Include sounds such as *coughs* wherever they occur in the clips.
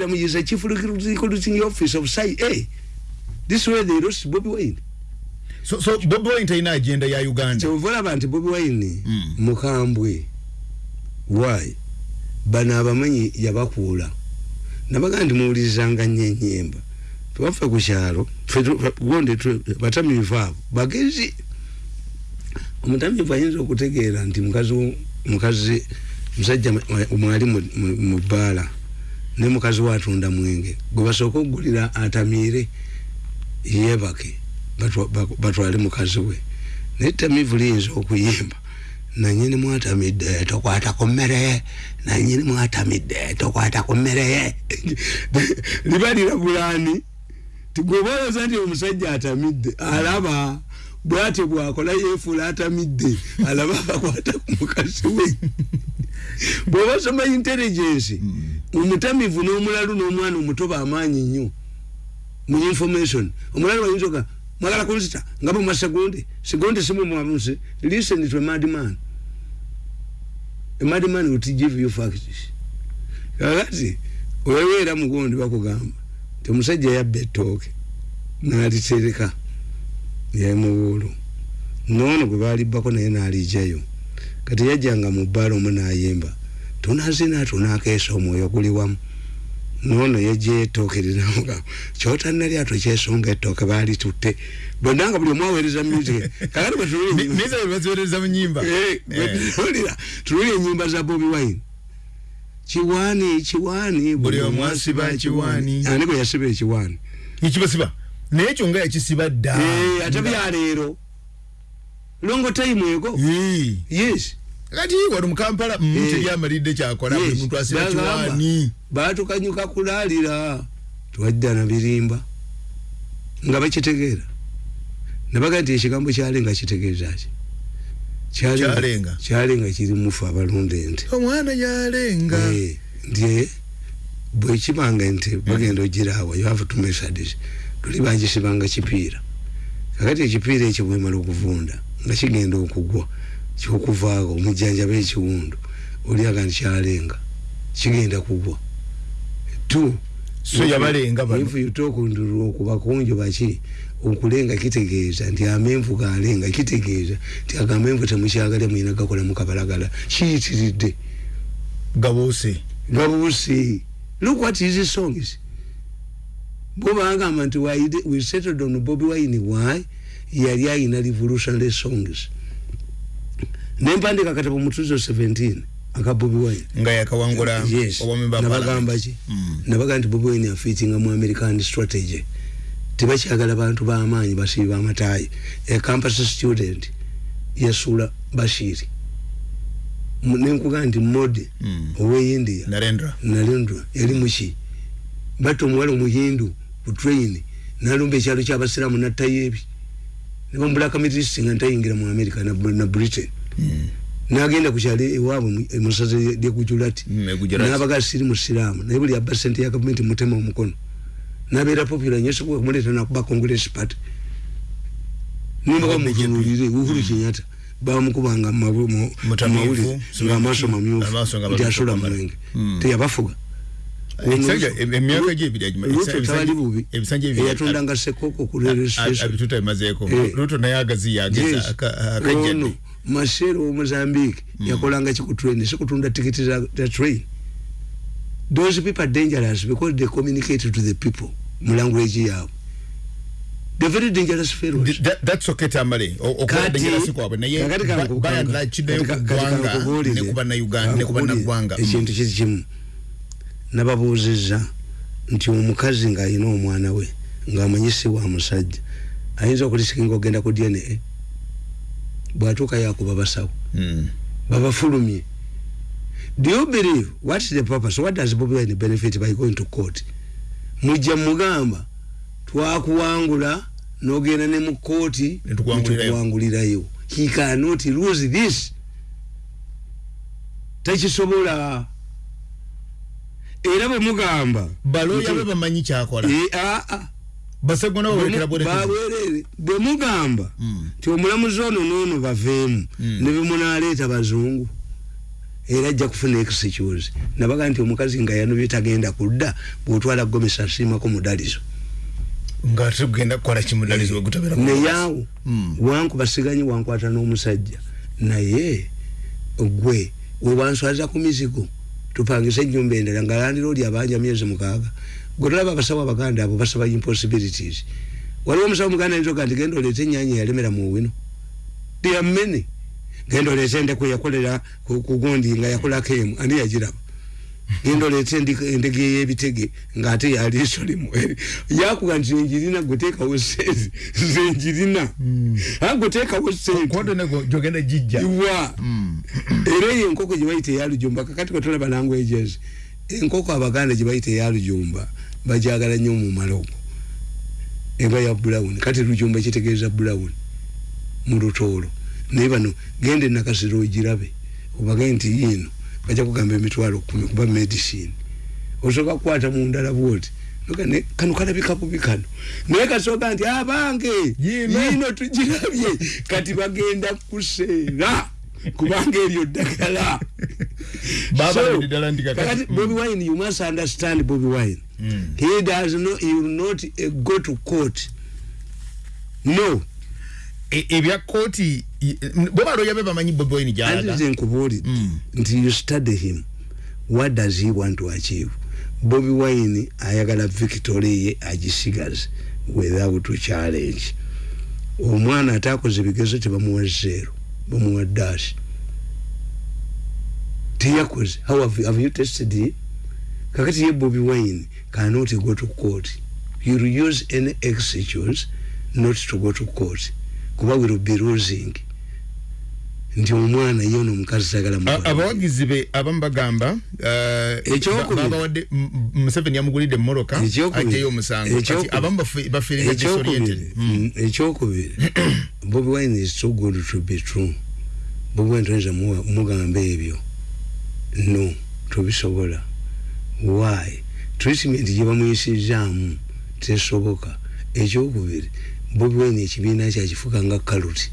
is a chief recruiting office of CIA. This is where they lost Bobby Wine. So, so Bobby Wine taina agenda ya Uganda. So vola banti Bobby Wine mm. mukambwe. Why? Bana abamanyi yabakuula. Nabaga ndi muwulizanga nyenyemba. Tuwafe ku kyalo, gonde batamiivu abo bagezi. Omutamiivu ayinza okutegeera nti mukazi mukazi musajja mwali mu bbaala ne mukazi watunda mwenge. Gwe basooka okugulira atamiire yeebake batwale mukazi we. Naye tamiivu liyinza okuyimba nanyini mwatamidde tokwata ku mmere nanyini mwatamidde tokwata ku mmere. *laughs* Liba lirabulaani tigwebaoza nti omusajja atamidde alaba bwati bwakola yefuula atamidde alaba abakwata ku mukazi we bwobasoma intelligence omutamivu n'omulalu n'omwana omuto bamaanyi nnyo mu information. Omulalu bayinza oga mwagala kunsita nga mwasegonde segonde simu mwamusi listen to a mad man a mad man will give you facts. Kakati weweera mugondi bakugamba ti omusajja yabba ettooke n'alitereka yemubuulu noono gwe baalibbako naye n'alijayo kati yajjanga mu bbaala omu n'ayimba tunazina tunakeesa omwoyo guli wamu. Noono linamuga kyotanalya tokyesonga ettooke baali tutte. Bonna nga buli omu aweereza music *laughs* kakati bwetuulira tululi enyimba za bobi wine. Kiwaani kiwaani buli omu asiba kiwaani. Ani gwe yasiba ekiwaani? Ekibasiba? Naye ekyo nga yakisiba dda. Ate byaleero longo time ego yes. Kati wano mukampala teryamalidde kyakola buli muntu asiba kiwaani. batukanyuka kulaalira twajja na birimba nga bakitegeera. Nabaga nti ekigambo kyalenga kitegeeza ki? Kyalenga kyalenga. kiri mufu abalunda ente omwana yalenga. Nti bwekibanga ente bagenda ogiraawa you have to measure this. Tuli bagisibanga kipiira. Kakati ekipiira ekyo bwemala okuvunda nga kigenda okugwa kyokuvaako omujjanjaba ekiwundu oliaga nti kyalenga kigenda kugwa. Tu so yabalenga if you talk nduru okubakonjo baki okulenga kitegeeza nti amenvu galenga kitegeeza nti agamenvu temukyagalya mwina gakola mukabalagala kiyitiridde gabuuse gabuuse look what his songs bobagamba nti we settled on bobi wine? Why yali ayina revolutionary songs. Nempandika katabo mutuzo 17 aka bobi wine. Nga yakawangula yes. nabagamba ki? Mm. nabagamba nti bobi wine afitinga mu american strategy. Tebakyagala bantu bamaanyi basiiba amataayi a campus student yasuula bashiri. Nenkugaa nti mode mm. oweindia narendra. Narendra. Yali muki batta omuwala omuhindu ku train nalumba ekyalo kyabasiraamu nattayo ebi nebamulaka mitrist nga ntayingira mu america na, na britain. Mm. nagenda kukyalo ewaabwe emusaza lyegujulati nabaga siri musiraamu naye buli abba sente ya gavumenti mutema omukono. Nabeera popular nyo sobola kumuleeta nakuba congress party. Nimbaga mutunulire uhuru kenyatta bamukubanga mumawulire ngaamaaso mamyufu nti asula mulenge. Teyabafuga emyaka gyebiritabali bubi eyatundanga sekoko kuruto naye agaziyageza masero womozambique yakolanga kikutrain sikutunda tikiti za train. Those people are dangerous because they communicate to the people mu language yaabwe the very dangerous fellows. That, that's okay tamale. Okubadengera sikwabwe naye bayandla kidayo kugwanga nekuba na uganda nekuba na gwanga ekintu kiri kimu nababuuzizza nti omukazi ng'alina omwana we ng'amanyisi wa musajja ayinza okulisikinga ogenda ku dna bw'atuuka yakuba basawo. Mm. babafulumye. Do you believe what is the purpose what does bobi wine benefit by going to court? Mujja mugamba twakuwangula nogenda ne mu kooti netukuwangulirayo he cannot lose this. Takisobola era bwe mugamba. Baloya be bamanyi kyakola. Basegona babwerere bwe mugamba nti omulamuzi ono noono baveemu ne bemunaleeta bazungu era ajja kufuna excuse nabaga nti omukazi nga yanobye tagenda kudda bwotwala gomesa asiimako mudalizo. Nga tugenda kukola kimudalizo wegutabera naye awo mm. wanku basiganye wankwata n'omusajja. Naye gwe wewanswaza ku mizigo tupangisa ennyumba endala nga landira oli abanja myezi mukaaga. Gwe tolaba abasawo abaganda abo basaba impossibilities. Waliwo omusawo muganda ayinza nti genda oleete ennyanya eyalemera mu wino. Tiyamene genda oleete endeku yakolera kugundi nga yakolako emu ani yagiraba genda oleete endege eyebitege ngaate yali solimu yakuga nti enjirina gweteekawo sente zenjirina hmm. gweteekawo sentejogenda jijja. Wa hmm. era eyo enkoko gyebayita eyalujumba kakati kwetolaba languages enkoko abaganda gyebayita eyalujumba bajagala nnyo mumalogo eba ya brown kati lujumba kitegeeza brown mu lutoolo naye bano genda enakasiro ogirabe obage nti yiino bajja kugamba emitwalo kumi kuba medicine. Osooka kukwata mundala bwoti kano kalabika bubi kano. Naye kasooka nti abange yiino tugirabye. Kati bagenda kuseera kubanga eryo ddagala. *laughs* Bobi wine you must understand bobi wine. Mm. he does no, he will not uh, go to court. No. Ebya kooti bwebalo yabe bamanyi bobi wine gyalaga. Nti nkubuulidde mm. nti you study him. What does he want to achieve? Bobi wine ayagala victory ye agisigaze without challenge. Omwana atakoze bigezo tebamuwa zero bamuwa dash. Tiyakoze how have, have you tested him? Kakati ye bobi wine cannot go to court. You'll use any excuse not to go to court. Kuba will be losing nti omwana ye ono omukazi sagala abawagizi be abamu bagamba babawadde museveni yamugulidde mumoroka ajeyo omusango. Kati abamu bafiringa disoriented. Mm, ekyokubiri *clears throat* bobi wine is too good to be true. Bobi wine toyinza mugamba ebyo. No tobisobola. Why? Treatment gye bamuyisizaamu tesoboka. Ekyokubiri bobi wine ekibiina kyakifuka nga kaluti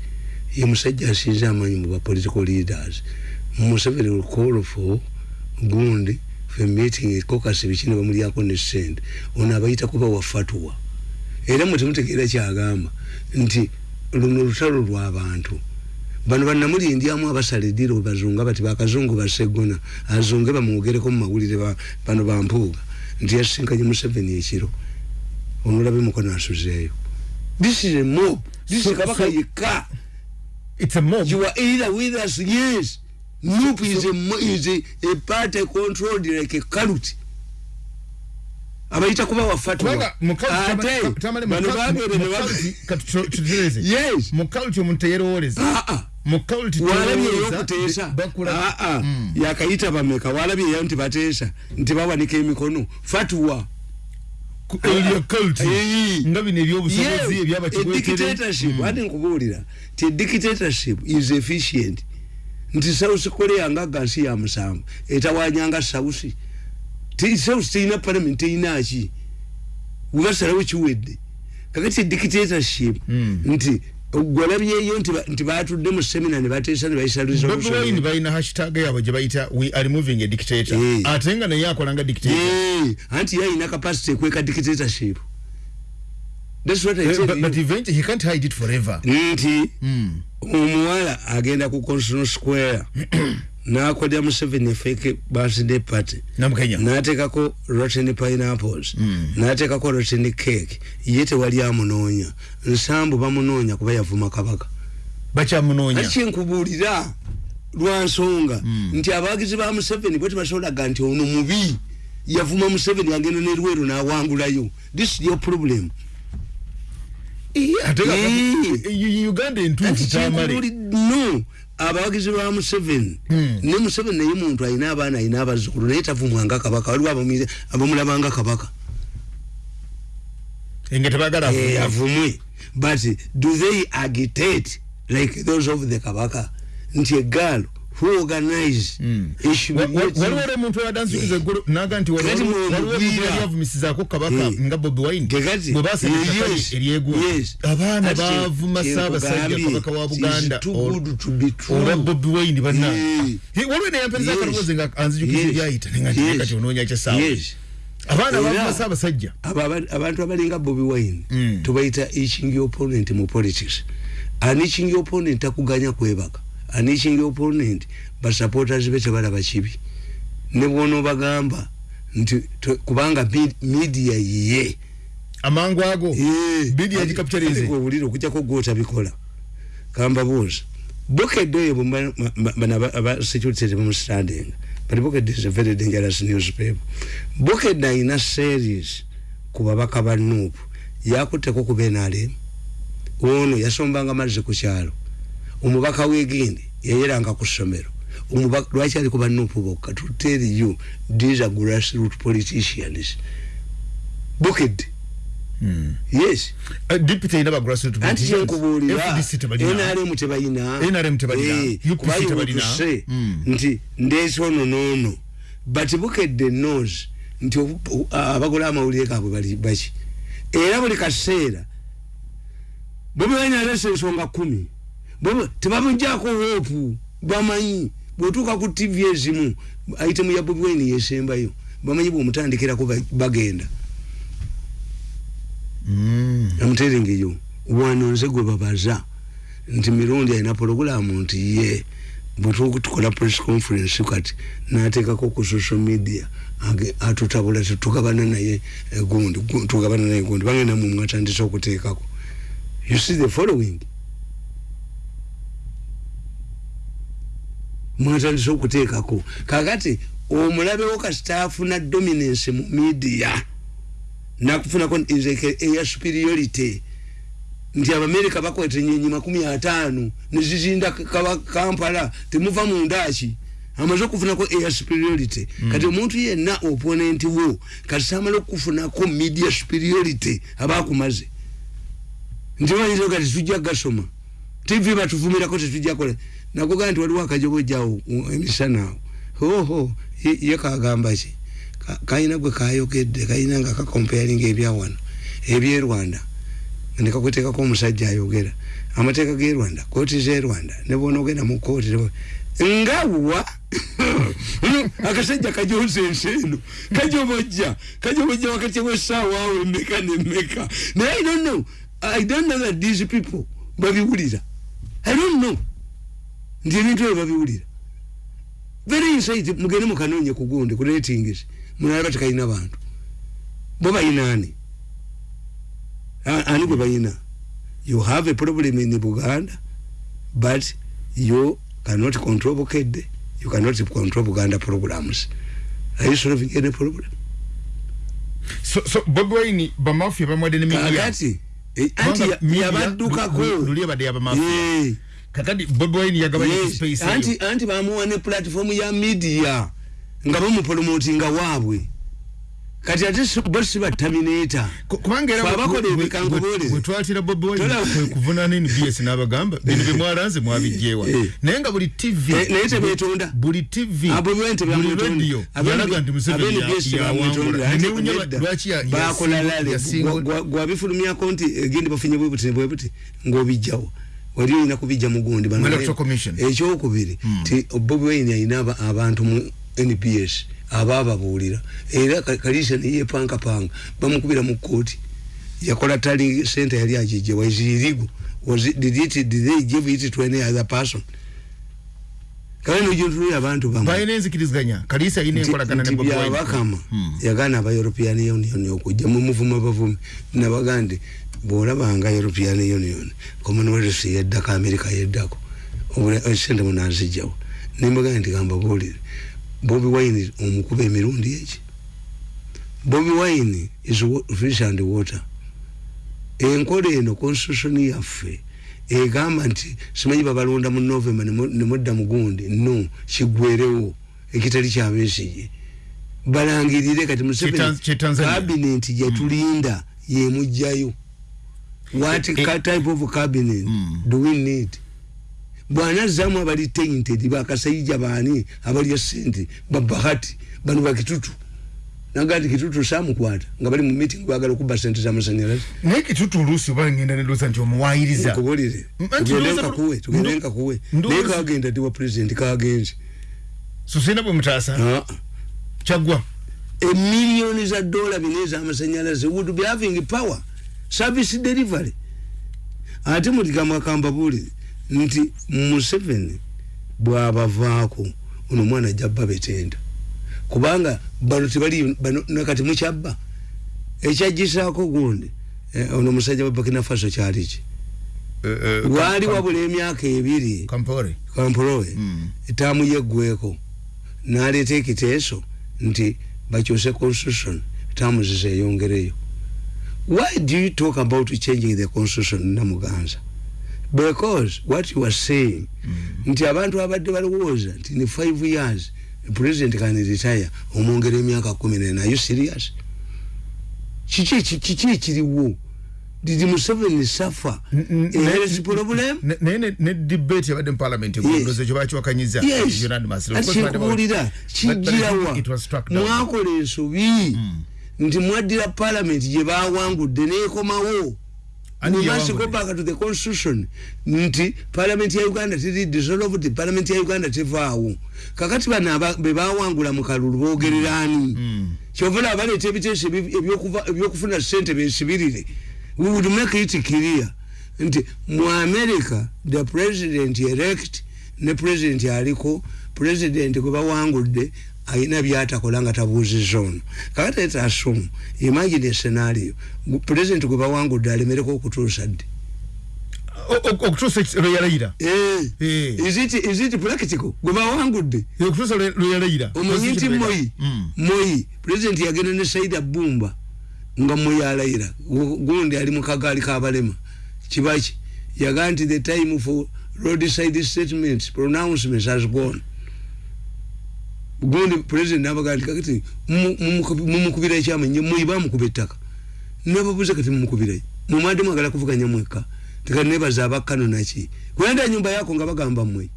ye musajja asinze amanyi mu bapolitical leaders. Museveni call for gundi fe meeting caucus bikini bamulyako ne sente ono abayita kuba wafatuwa era mwe temutegeera kyagamba nti luno lutalo lw'abantu bano bannamulindyamu abasala eddiiro bazunga bati bakazungu basegona azunge bamwogereko mu mawulire bano bampuuga nti yasinkanye museveni ekiro. Onolabe mukono asuzeeyo. This is a mob. This is kabaka yekka it's a mob. You are either with us yes. Mob is a is a, a party controlled like a cult abayita kuba wafatwa. Bano bagere ne bagere yes. Mu cult omuntu teyerowoleza. Ah ah. Mu cult walabye yokuteesa ah ah. Mm. yakayita bameka walabye yayo nti bateesa nti bawanika emikono. Fatwa cult nga bino ebyobusobozi ebyabakidictatorship ati nkubuulira? Ti dictatorship is efficient. Nti south korea nga gansi ya musanvu. Etawanyanga south. South teyina parliament teyinaki webasalawo kiwedde. Kakati dictatorship nti gwalabyeyo nti batudde mu semina ne bateesa ne bayisa resolution balina hashtag yabwe gye bayita we are removing a dictator. Ate nga naye akola nga dictator. Anti yayina capacity ekweka dictatorship. That's what I said. but, but eventually he can't hide it forever. Nti omuwala agenda ku constitutional square *clears throat* nakodya museveni fake birthday party. Natekako rotten pineapples. Mm. natekako rotten cake. Ye tewali amunoonya. Nsambu bamunoonya kuba yavuma kabaka. Bakyamunoonya kyenkubuulira lwansonga mm. nti abawagizi ba museveni bwe tebasobolaga nti ono mubi yavuma museveni agenda nerweru nawangulayo. This is your problem. Uganda entuufu tamale no abawagizi ba museveni. Hmm. ne museveni naye muntu alina abaana alina abazzukulu naye tavumwanga kabaka. Waliwo abamulabanga kabaka. Avumwe. But do they agitate like those of the kabaka? Nti egaalo organize mm. issue waliwo ole muntu yadansikiza eggulu naga nti waliwo omuntu yali avumisizaako kabaka nga bobi wine bwe basanyaka eryegulu abaana bavuma saabasajja kabaka wa buganda olwa bobi wine banna. Waliwo neyamperiza akalowoozi nga anzijukiza ebyayita nenga kati onoonya kyasaawa abaana bavuma saabasajja abantu abalinga bobi wine mm. tubayita eching opponent mu politics. Ani eching opponent takuganya kwebaka anichingi opponent but supporters be tebalaba kibi ne bwono bagamba nti kubanga media ye. Amangu ago? Media ya capitalism ko buliro kujja ko gota bikola. Kamba boss bukedde oyo bana aba security mu standing but bukedde is a very dangerous newspaper. Bukedde ina series kuba bakaba nupu yakutte ko kubenale ono yasombanga mazze ku kyalo omubaka wegindi yayeranga ku ssomero. Lwaki ali kuba nupu bokka? To tell you these are grassroot politicians. Booked Hmm. yes. Uh, deputy ina ba grassroot anti chenkubuulira nrm tebalina. Nrm tebalina. Upc tebalina. Mm. nti ndeesono noono but bukedde knows nti abagola amawulire gaabwe bali baki? Era buli kaseera bobi wine alesa ensonga kumi tebamujjako hopu bamanyi bwotuuka ku tv ezimu aitemu ya bobi wine yesembayo bamanyi bwomutandikirako bagenda. Mm. You wano nze gwe babaza nti mirundi alina pologulamu nti ye bwetukola press conference kati nateekako ku social media atutabula tetugabana naye gundi tugabana naye gundi bagenda mumwe atandise okuteekako. You see the following mwatandise okuteekako kakati omulabewo kasitaafuna dominance mu media nakufunako eya superiority. Nti abamerika bakwete nyenyi makumi atano nezizinda kampala temuva mundaki amaze okufunako eya superiority. Mm. kati omuntu yenna opponent wo kati samala okufunako media superiority abakumaze nti bayinza kati tujja gasoma tv batuvumirako tetujjakola nakugaa nti waliwo akajobojjawo emisana hoho ye kagamba ki? Kayina gwe kayogedde kayina nga kakomparinga ebyawano ebye rwanda. Nekakwetekako omusajja ayogera. Amateeka ge rwanda kooti ze rwanda nebona ogenda mu kooti ngawa *laughs* akasajja kajoza ensi eno kajobojja kajobojja wakati wesaawa awo emeka nemeka naye i don't know i don't know that these people babiwulira. I don't know nti ebintu ebyo babiwulira. Very insight mugende mukanonye kugundi ku ratings munalaba tekalina bantu. Bo bayina ani ani gwe bayina? You have a problem in buganda but you cannot control bukedde you cannot control buganda programs. Are you solving any problem? So so bobi wine bamafia bamwade ne media kakati eh, anti yabaddukako. Luli yabadde yabamafia kakati bobi wine yagabanya yes. space anti anti bamuwa ne platform ya media. Nga bamupromotinga waabwe kati ate bosi ba terminator. Kubanga era babakola ebikango bole bwetwatira bobi wine kuvuna nini bs n'abagamba *laughs* bino bimwaranze mwabijewa eh. naye nga buli tv eh, naye tebetonda buli tv ah, buli radio. Yalaga nti museveni yawangula newunya lwaki bakola lale. gwabifulumyako nti egendi bafunye bwebuti nebwebuti ng'obijjawo wali olina kubijja mugundi ekyokubiri hmm. ti bobi wine alina abantu mu nps abababuulira era kalisa neyepankapanga bamukubira mu kooti yakola tali sente yali agijje wazirigu abantu byabakama. Hmm. yagana aba european union okujja. Mumuvuma bavumi nabagandi bwolabanga european union commonwealth yeddako america yeddako sente munazijjawo nimbagandi nti gamba buulire Bobby Wine omukube emirundi eki? Bobby Wine is fish and water. Enkola eno constitution yaffe egamba nti simanyi babalonda mu novemba nemudda mugundi no kigwerewo ekitali kyabesige balangirire kati cabinet yetulinda yemugjayo what type of cabinet mm. do we need? Bwanazzamu abali tainted bakasayija baani abalya sente babahati bano bakitutu naga nti kitutu samukwata nga bali mu meeting bagala okuba sente zamasanyalaze naye kitutu oluusi oba ngenda nedoza nti omuwayiriza nkubulire tugendenkakuwe tugendenkakuwe naye kagenda tiwa president kagenzi susina bwe mutaasa kyagwa emiliyoni za dola bina ezamasanyalaze would be having power service delivery. Ate mutikamwakamba bulire nti museveni bwabavaako ono omwana jabba betenda. Kubanga bano tebali nakati mukyabba ekyagisaako gundi eh, ono omusajja wa burkina faso kyaliki eh, eh, waali wabula emyaka ebiri. Kamporowe hmm. etaamu yeggweko naleeta ekiteeso nti bakyuse constitution etaamu zizeyongereyo why do you talk about changing the constitution namuganza because what you are saying mm. nti abantu abadde balowooza nti ni five years president can retire omwongera emyaka kumi nena. Are you serious? Kiki kiki kiriwo did museveni suffer inheritance problem? naye ne debate yabadde mu parliament egondoze kyo bakiwakanyiza kikuwulira kijirawa mwakola ensobi. Mm. Nti mwaddira parliament gye bawangudde go back to the constitution. Nti parliament ya uganda tiri dissolved parliament ya uganda tevaawo. Kakati bano bebawangula mu kalulu boogererani mm. kyovula abaleeta ebiteeso ebyokufuna sente besibirire we would make it clear. Nti mu america the president elect ne president aliko president gwe bawangudde ayina byatakola nga tabuuziza ono. Kakati eta asumu imagine escenario president gwe bawangudde alemereko okutuusa ddi? Okutuusa lweyalayira eh. eh. is it practical? Gwe bawangudde okutuusa lweyalayira omanyi nti moyi moyi president yagenda ne saida bumba nga moyi alayira gundi ali mukagaali kabalema kibaki? Yaga nti the time for roadside statements pronouncements has gone gundi president nabaga nti kakati mumukubira ekyama nye muiba mukuba ettaka. Nababuuza kati mumukubira mumadde mwagala kuvuganya mweka tekati nebaza abakkano naki. Kwenda nyumba yako nga bagamba mmwe.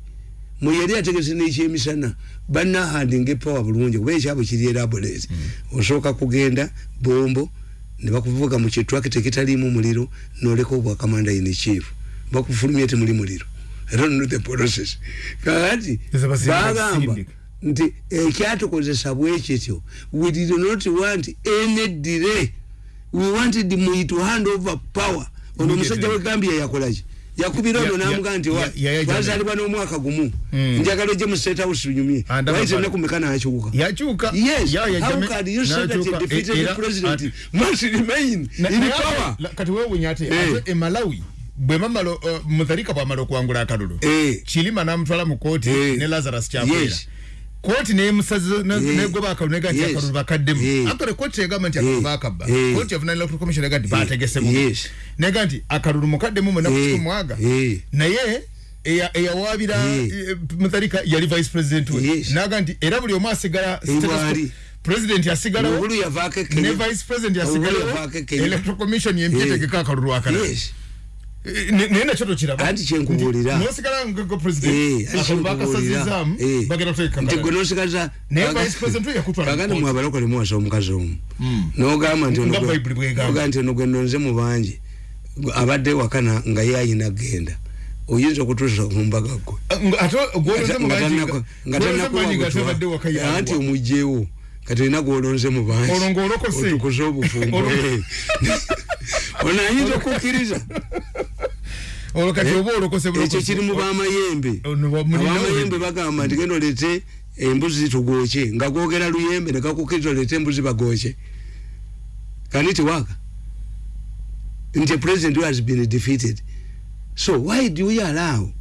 Mwe yali ategese nekyemisana banahandinga epawa bulungi kuba ekyabo kiri elaborate mm. osooka kugenda bombo nebakuvuga mu kitwakiti ekitalimu muliro noleka obwakamanda in chief. Bakufulumya temuli muliro. Era no the process. Kakati bagamba nti ekyatukozesa bwekityo we did not want any delay. We wanted me to hand over power. Ono omusajja we gambia yakolaki yakubira ono namuga nti wazalibwa n'omwaka gumu. Hmm. njagala ojje mu state house unyumye waite enaku meka nayakyuka yes. How can you say that a defeated president? must remain in power. kati wewunya ate eh. e malawi bwe mamalo uh, mutharika bwamala okuwangula akalulu eh. kilima namutwala mu kooti eh. ne lazarus kyakwera koti ne musazi ne goba ka nega ti akaru bakademu akore koti egama nti akaru bakabba of nine electoral commission nega ti bategese mu. Nega nti akaru mukademu mu nakutu mwaga. Naye eya eya wabira mutharika yali vice president we. Naga nti era buli omasigala president yasigala ne vice president yasigala electoral commission yempite ke akaru nenda choto chiraba anti chenkubulira nosikala ngoko president. Eh akabaka sazizamu eh. bagera toyeka nti gonosikala ne vice president yakutwa bagana mu abaloko le mwaso omukazi omu hmm. no gama nti no gama nti no gwendo nze mu banje abadde wakana nga yayina genda. Oyinza okutuusa kumbaga gwe. Anti omugjewo kati olina gwolonze mu banji otukuze obufumbo *laughs* *laughs* ono ayinza okukkiriza ekyo kiri mu bamayembe abamayembe bagamba nti genda olete embuzi zitugooke nga gwogera luyembe nekakukkiriza olete embuzi bagooke can it work nti president has been defeated. So why do we allow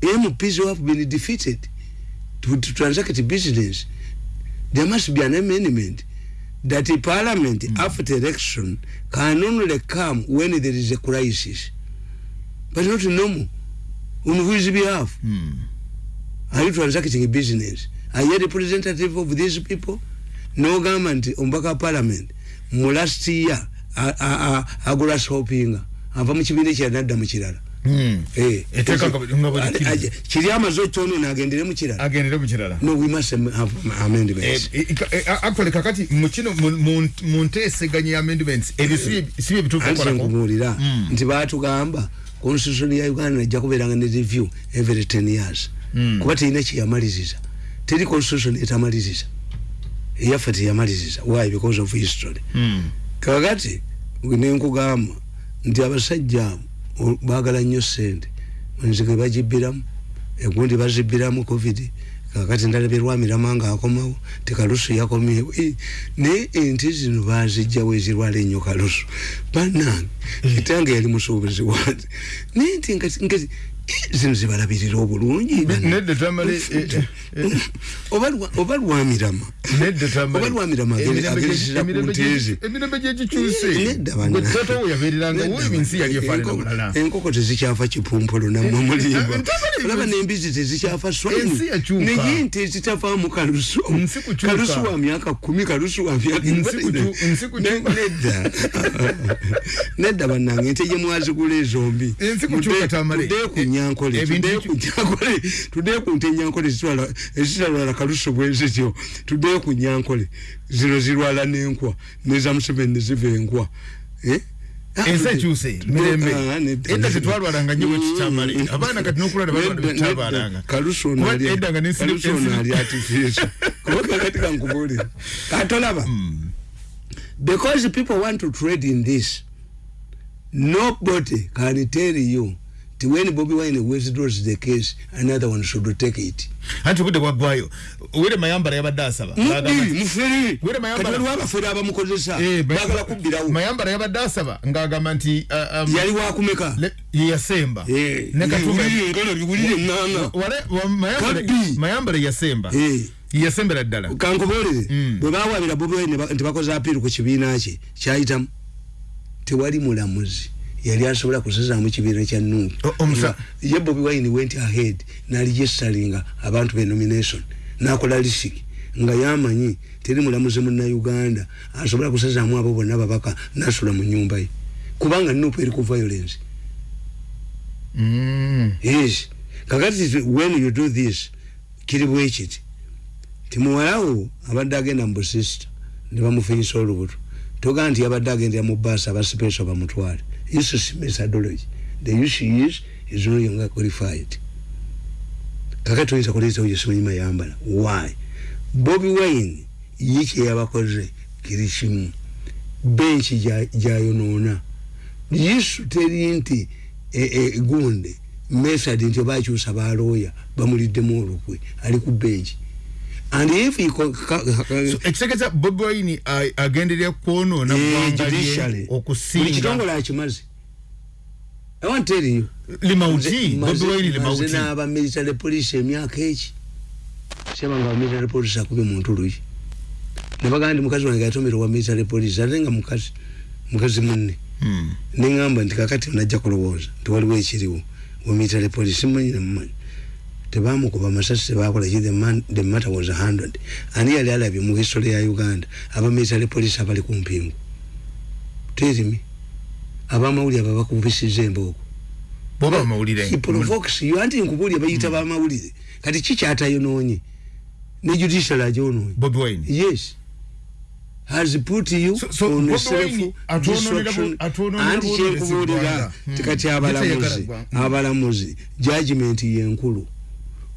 mps who have been defeated to, to transact business? There must be an amendment that a parliament mm. after election can only come when there is a crisis. But not normal. On whose behalf? Mm. are you transacting a business? Are you a representative of these people? No government ombaka parliament. Mu last year agula shopping ava mu kibindi kya nadda mu kirala kiri amaze okyono nagendere mukirala agendere mukirala no we must have amendments. Eh, eh, actually kakati mukino mu nteeseganya amendments. Ebyo si bye bituufu nkubuulira hmm. nti baatugamba constitution ya uganda najja kubeeranga ne review every ten years. Hmm. kuba terina kyeyamaliziza teri constitution etamaliriza eyaffe teyamaliriza why? Because of history. Kakati nenkugamba nti abasajja abo bagala nnyo sente enzige bagibiramu egundi bazibiramu covid. Kakati ndalabye lwamirama nga akomawo tekalusu yakomyewo. Naye ente zino bazijjawo ezirwala ennyo kalusu. Banange kitange yali musuubuzi wange naye nti zino zibalabirira obulungi. Oba lwamirama oba lwamirama ageresera ku nteeze enkoko tezikyafa kipumpolo namwe mulimba olaba nembizi tezikyafa swani naye nte zitavaamu kalusu kalusu wa myaka kumi kalusu wa myaka *laughs* nedda. Bannange ente gye mwazigula ezombi. Tuddeekunya nyankole tudde ku nte nyankole ezitalwala kalusu bwezityo tudde ku nyankole zino zirwala n'enkwa neza museveni neziva enkwa. Eh? ah, ensi ekyuse mirembe. Ah, edda tetwalwalanga nyo bwekikyamale abaana kati nokulwala balwala kalusu ono ali artificial. *laughs* Kuba kakati kankubulira katolaba hmm. because people want to trade in this nobody can tell you when Bobby Wine withdraws the case, another one should take it. Anti kude kwa gwayo. Uwele mayambara ya badasa ba. Mudi, mfiri. Uwele mayambara. Kati waba furi haba mkozesa. Eh, bagala kubira u. Mayambara ya badasa ba. Nga agamanti. Uh, um, Yali wakumeka. Le, ya semba. Eh. Neka tume. Yuli ngolo, yuli nganga. Wale, wa mayambara. Mayambara ya semba. Eh. yasembera ddala kankubulire mm. bwe baawabira bobi wine nti bakoze apiiru ku kibiina kye kyayitamu tewali mulamuzi yali asobola kusazaamu kibiina kya nuupu ye bobi wine went ahead naligestalinga abantu be nomination nakola lisiki nga yamanyi teri mulamuzi munnauganda asobola kusazaamu abo bonna babaka nasula mu nyumba ye. Kubanga nuupu eri ku violence. Mm. yes. Kakati when you do this kiri bwekiti timuwalawo abadde agenda mu busista ne bamufinyisa olubuto. Togaa nti yabadde agendera mu baasi abasipesho bamutwale This is methodology. The issue is, is no longer qualified. Kaka tuweza kuleza uye sumanyi mayambala. Why? Bobby Wayne, yiki ya wakoze kirishimu. Benchi jayo nona. Yisu teri inti e, e, gunde. Method inti obachi usabaloya. Bamulide moro kwe. Aliku benchi. And if he so ekitegeeza Bobi Wine agenderera kwonoona judicially. okusinga. Buli kitongole akimaze I want to tell you. Limauti Bobi Wine limauti n'aba military police emyaka eki. Sema nga military police akubye muntu luyi ne bagamba ndi mukazi wange yatomera wa military police ate nga mukazi mukazi munne. Hmm. ne ŋŋamba nti kakati onajja kulowooza nti waliwo ekiriwo wa military police mumanyi nemumanyi tebamukuba masasi tebakola ki the matter was handled ani yali alabye mu history ya uganda. Abamilitary police abali ku mpingu. Terimi abamawulire abo bakubisiza embooko. Provokes you. Anti nkubulire bayita mm. bamawulire. Kati kikyatayonoonye ne judicial wine. Yes. Has put you so, so on self destruction. anti kyenkubulira. Hmm. tikati abalamuzi. Abalamuzi. Judgment yenkulu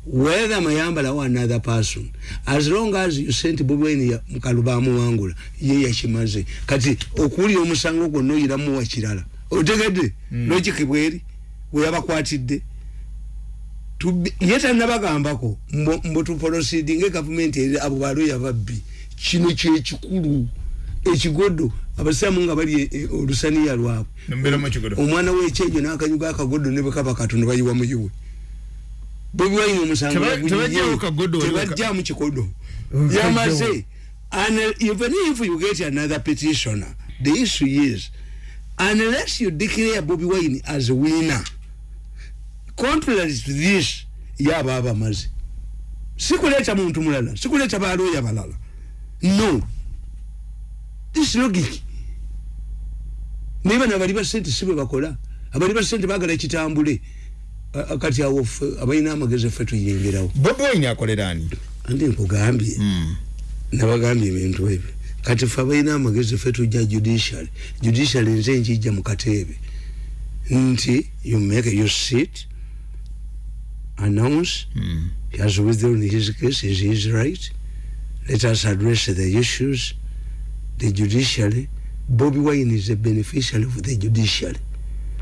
whether mayambala or another person as long as you sent bobi wine ya mkalubamu wangula ye ya chimaze kati okuli omusango gwono iramu wa kirala otegede mm. logic bweri weyaba kwatidde yeta nabagambako mbo, mbo tu proceeding government abo balo yababbi kino kye kikulu ekigodo abasamu nga bali e, e, olusaniya lwabwe. Omwana w'ekyejo n'akanyuga akagodo ne bwe kaba katonda bayiwa mu yiwe bobi wine omusango tebajjamu kikodo yamaze and even if you get another petitioner the issue is unless you declare bobi wine as winner contrary to this yaba abamaze sikuleta muntu mulala sikuleta baloya balala no this logic niba nabali basente sibwe bakola abali basente bagala ekitambule kati awo abalina amagezi ffe tuyingirawo. Bobi wine akolerani andi nkugambye. Mm. nabagambye ebintu ebyo. Kati ffe abalina amagezi ffe tujja judiciary. Judiciary nze nkijja mu kateebe. Nti you make you sit announce mm. he has withdrawn his case is his right. Let us address the issues. The judiciary Bobby Wine is a beneficiary of the judiciary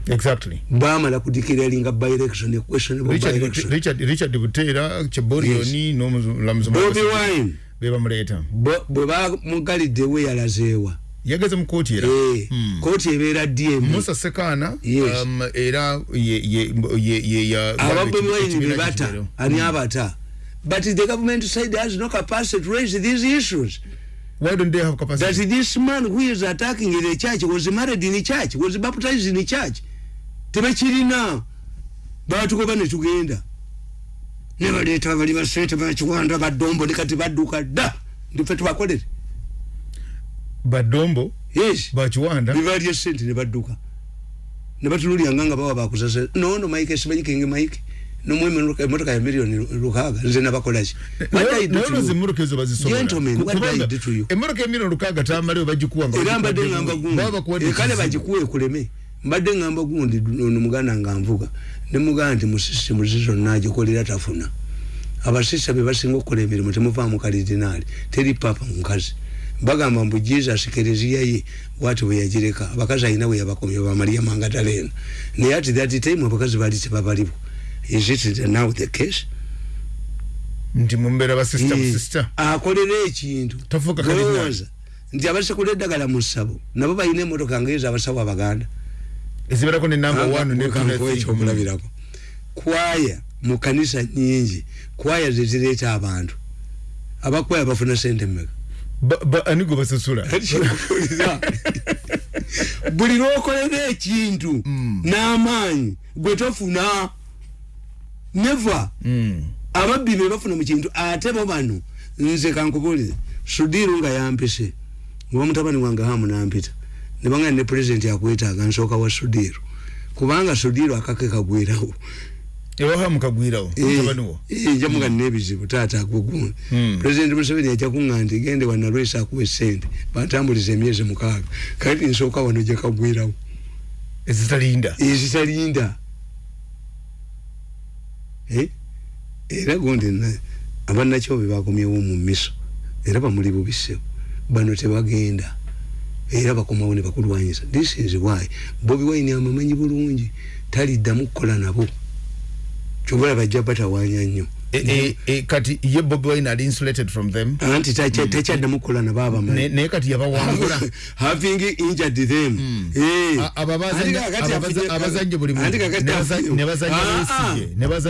exactly. Bamala kudikiralinga by election question about Richard, by election Richard Richard Butera Cheborio yes. no lamzo Bobby Wine. Beba mleta bwe ba mugali de we yalazewa yageze mu kooti era? Eh hmm. kooti ebeera DM Musa Sekana yes. um era ye ye ye ye ya ababwe Wine bata ani hmm. abata. But the government side has no capacity to raise these issues. Why don't they have capacity? That this man who is attacking the church was married in the church? Was baptized in the church tebakirina batugoba ne tugenda. Ne baleeta bali basente bakiwanda badombo ne kati badduka dda ndife tubakolere. Badombo yes. Bakiwanda ne balya sente ne badduka. Ne batululyanga nga bawa bakusasa nono mike esimanyikinge mike nomwe emotoka ya milioni lukaga nze nabakolaki emotoka ezo bazisomera emotoka emilioni lukaga tamale bagikuwa era mbadde ngamba gundi kale bagikuwe kuleme mbadde ngamba gundi ono muganda nga nvuga ne muganda nti mu sisitemu zizonna agikolera tafuna. Abasisa be basinga okukola emirimu temuvaamu kalidinaali teri papa mukazi. Bagamba mbu jesus kereziya ye wati bwe yagireka abakazi alina bwe yabakomye bamaliya mangataleeno naye ati that time abakazi baali tebabalibo is it now the case? Nti mumbera ba sister mu sister. akolera ekintu. Tafuka kalina nti abase kule dagala musabo nabo bayine motoka ngeza abasawo abaganda ezibera ko ne number 1 ne ekyo mulabirako kwaya mu kanisa nyingi kwaya zizireta abantu. Abakwaya bafuna sente mmeka? Ba anigo basasula? *laughs* Buli lwokolera ekintu mm. n'amaanyi gwe tofuna. Never. Mm. ababbi be bafuna mu kintu ate bo bano nze kankubulire sudiru nga yampise ngoba mutabani wange hamu nampita ne banga ne president yakwetaaga nsooka wa sudiru kubanga sudiru akake kagwirawo mutabani wo? Eh jamuga mm. nebizibu tata akugun mm. president Museveni yacha kungandi gende wana rwesa akuwe sente. Batambulize emyezi mukaaga. Kati nsooka wano je kagwirawo ezitalinda ezitalinda? Eh? era gundi abanakyobe bakomyewo mu miso. Era bamuli bubise bano tebagenda era bakomawo ne bakulwanyiza this is why bobi wine amamanyi bulungi taliddamu kukola nabo. Kyobola bajja batawanya nnyo. E, e, kati ye bobi wine ali insulated from them? Anti takyaddamu kukola nabo abamanyi naye kati yabawangula. *laughs* Having injured them. Hmm. eh. abazanye buli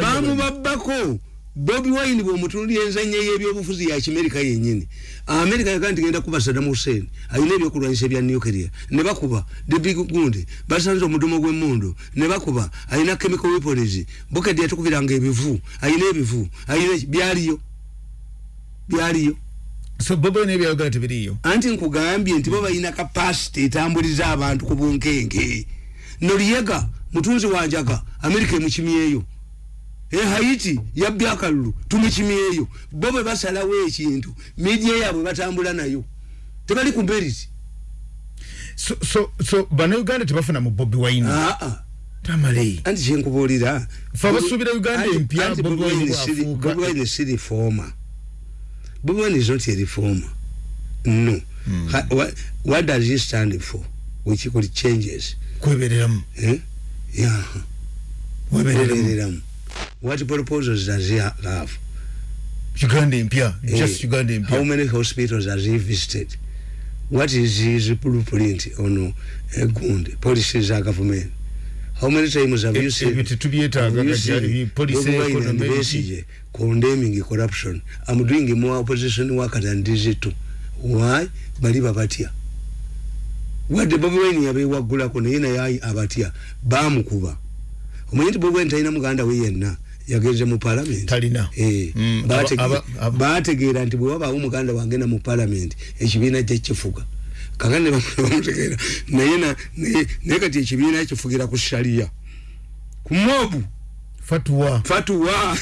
bamubabbako bobi wine bwomutunulira enzanya yebyobufuzi ya kimerika yenyini amerika yagaa nti genda kuba saddam hussein alina ebyokulwanyisa ebya nuclear. Ne bakuba the big gundi basanze omudomo gw'emundu ne bakuba alina chemical weapons. Bukedi yatukubiranga ebivu alina ebivu alina byaliyo byaliyo. So bobi wine ebyayogera tebiriyo anti nkugambye nti bo balina capacity etambuliza abantu ku bunkenke noliyega mutunzi wanjaga amerika emukimyeyo e haiti yabbi akalulu tumukimyeyo bo bwe basalawo ekintu media yabwe batambula nayo. Tebali ku mberiti so, so, so bana uganda tebafuna mu bobi wine? Aa tamale. Anti kyenkubulira fa basubira uganda empya bobi wine bobi wine siri former. Bobi wine is not a reformer. No. Hmm. ha, what, what does he stand for? Which could changes. Kwebereramu. Eh? yeah. kwebereramu what proposals does he have? Uganda empya hey, just uganda empya how many hospitals has he visited? What is his blueprint on a gund policies of government? How many times have e, you seen police economy condemning corruption? I'm doing more opposition work than these two why? Bali babatya wadde bobi wine yabewaggulako naye naye abatya bamukuba omanyi nti bobi wine talina muganda we yenna yagenze mu parliament. Talina. Eh mm, bategeera nti bwe wabaawo muganda wange na mu parliament ekibiina kye kifuga. Kakane bamutegeera *laughs* naye naye kati ekibiina kifugira ku shaliya ku mobu fatwa. Fatwa.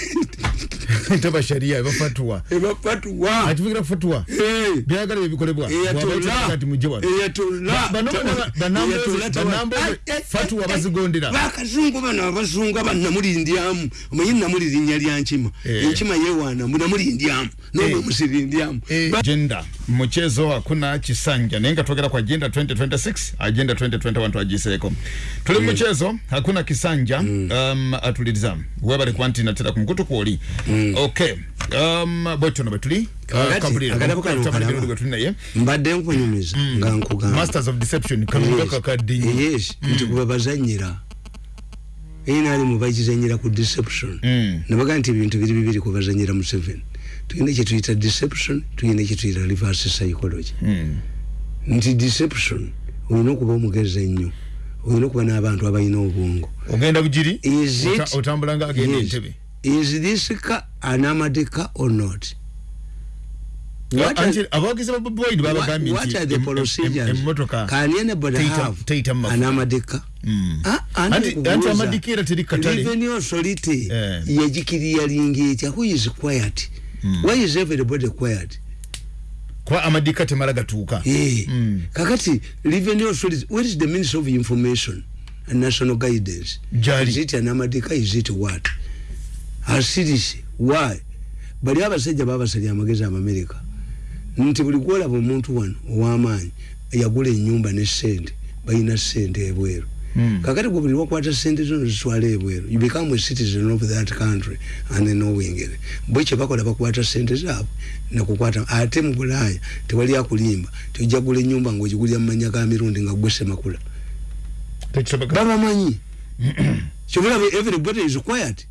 *laughs* Itaba sharia eba fatwa? Eba fatwa? Atifikira fatwa? Eh. Byagala bikolebwa kati mujewa fatwa bazigondera. Bakazungu bana abazungu abanamulindyamu omanyi namulirinya lyankima enkima yewana munamulindyamu nobwe musirindyamu agenda. Mchezo hakuna chisanja. Naye nga twogera ku agenda 2026 agenda 2021 twagiseeko tuli mchezo. Hakuna kisanja. Um, atuliriza webale kuba nti natera ku mukutu kwoli okay um, bwetuli bwetuli naye mbadde nkunyumiza nga nkugamba masters of deception kalunga kakadde yes nti kuba bazanyira era ali mubagizanyira ku deception. Nabaga nti ebintu biri bibiri kubazanyira mu seven. Tuyina kyetuyita deception tuyina kyetuyita reverse psychology. Nti deception olina okuba omugezi ennyo olina okuba n'abantu abalina obwongo. Ogenda bugiri otambula nga agenda entebe. Is this car an amadika or not? Abawagizi ba bobi wine babagambye emmotoka have an amadika anti amadika era teri katale. revenue authority yagikiriyalinga etya who is quiet? Mm. why is everybody quiet kwa amadika temala gatuuka yeah. mm. kakati revenue authority what is the ministry of information and national guidance Jari. is it an amadika is it what asirisi why bali abasajja babasali amagezi amamerika nti buli kwolaba omuntu wano ow'amaanyi yagula enyumba ne sente balina sente ebweru Mm. Kakati gwe buli wakwata sente zono zitwala ebweru. You become a citizen of that country and knowing bwe kyebakola bakwata sente zaabwe nakukwata ate mu bulaaya tewali akulimba tojja gula enyumba ngaogigulira mumanya ga mirundi nga gwe semakula babamanyi? Kyobulaba everybody is quiet.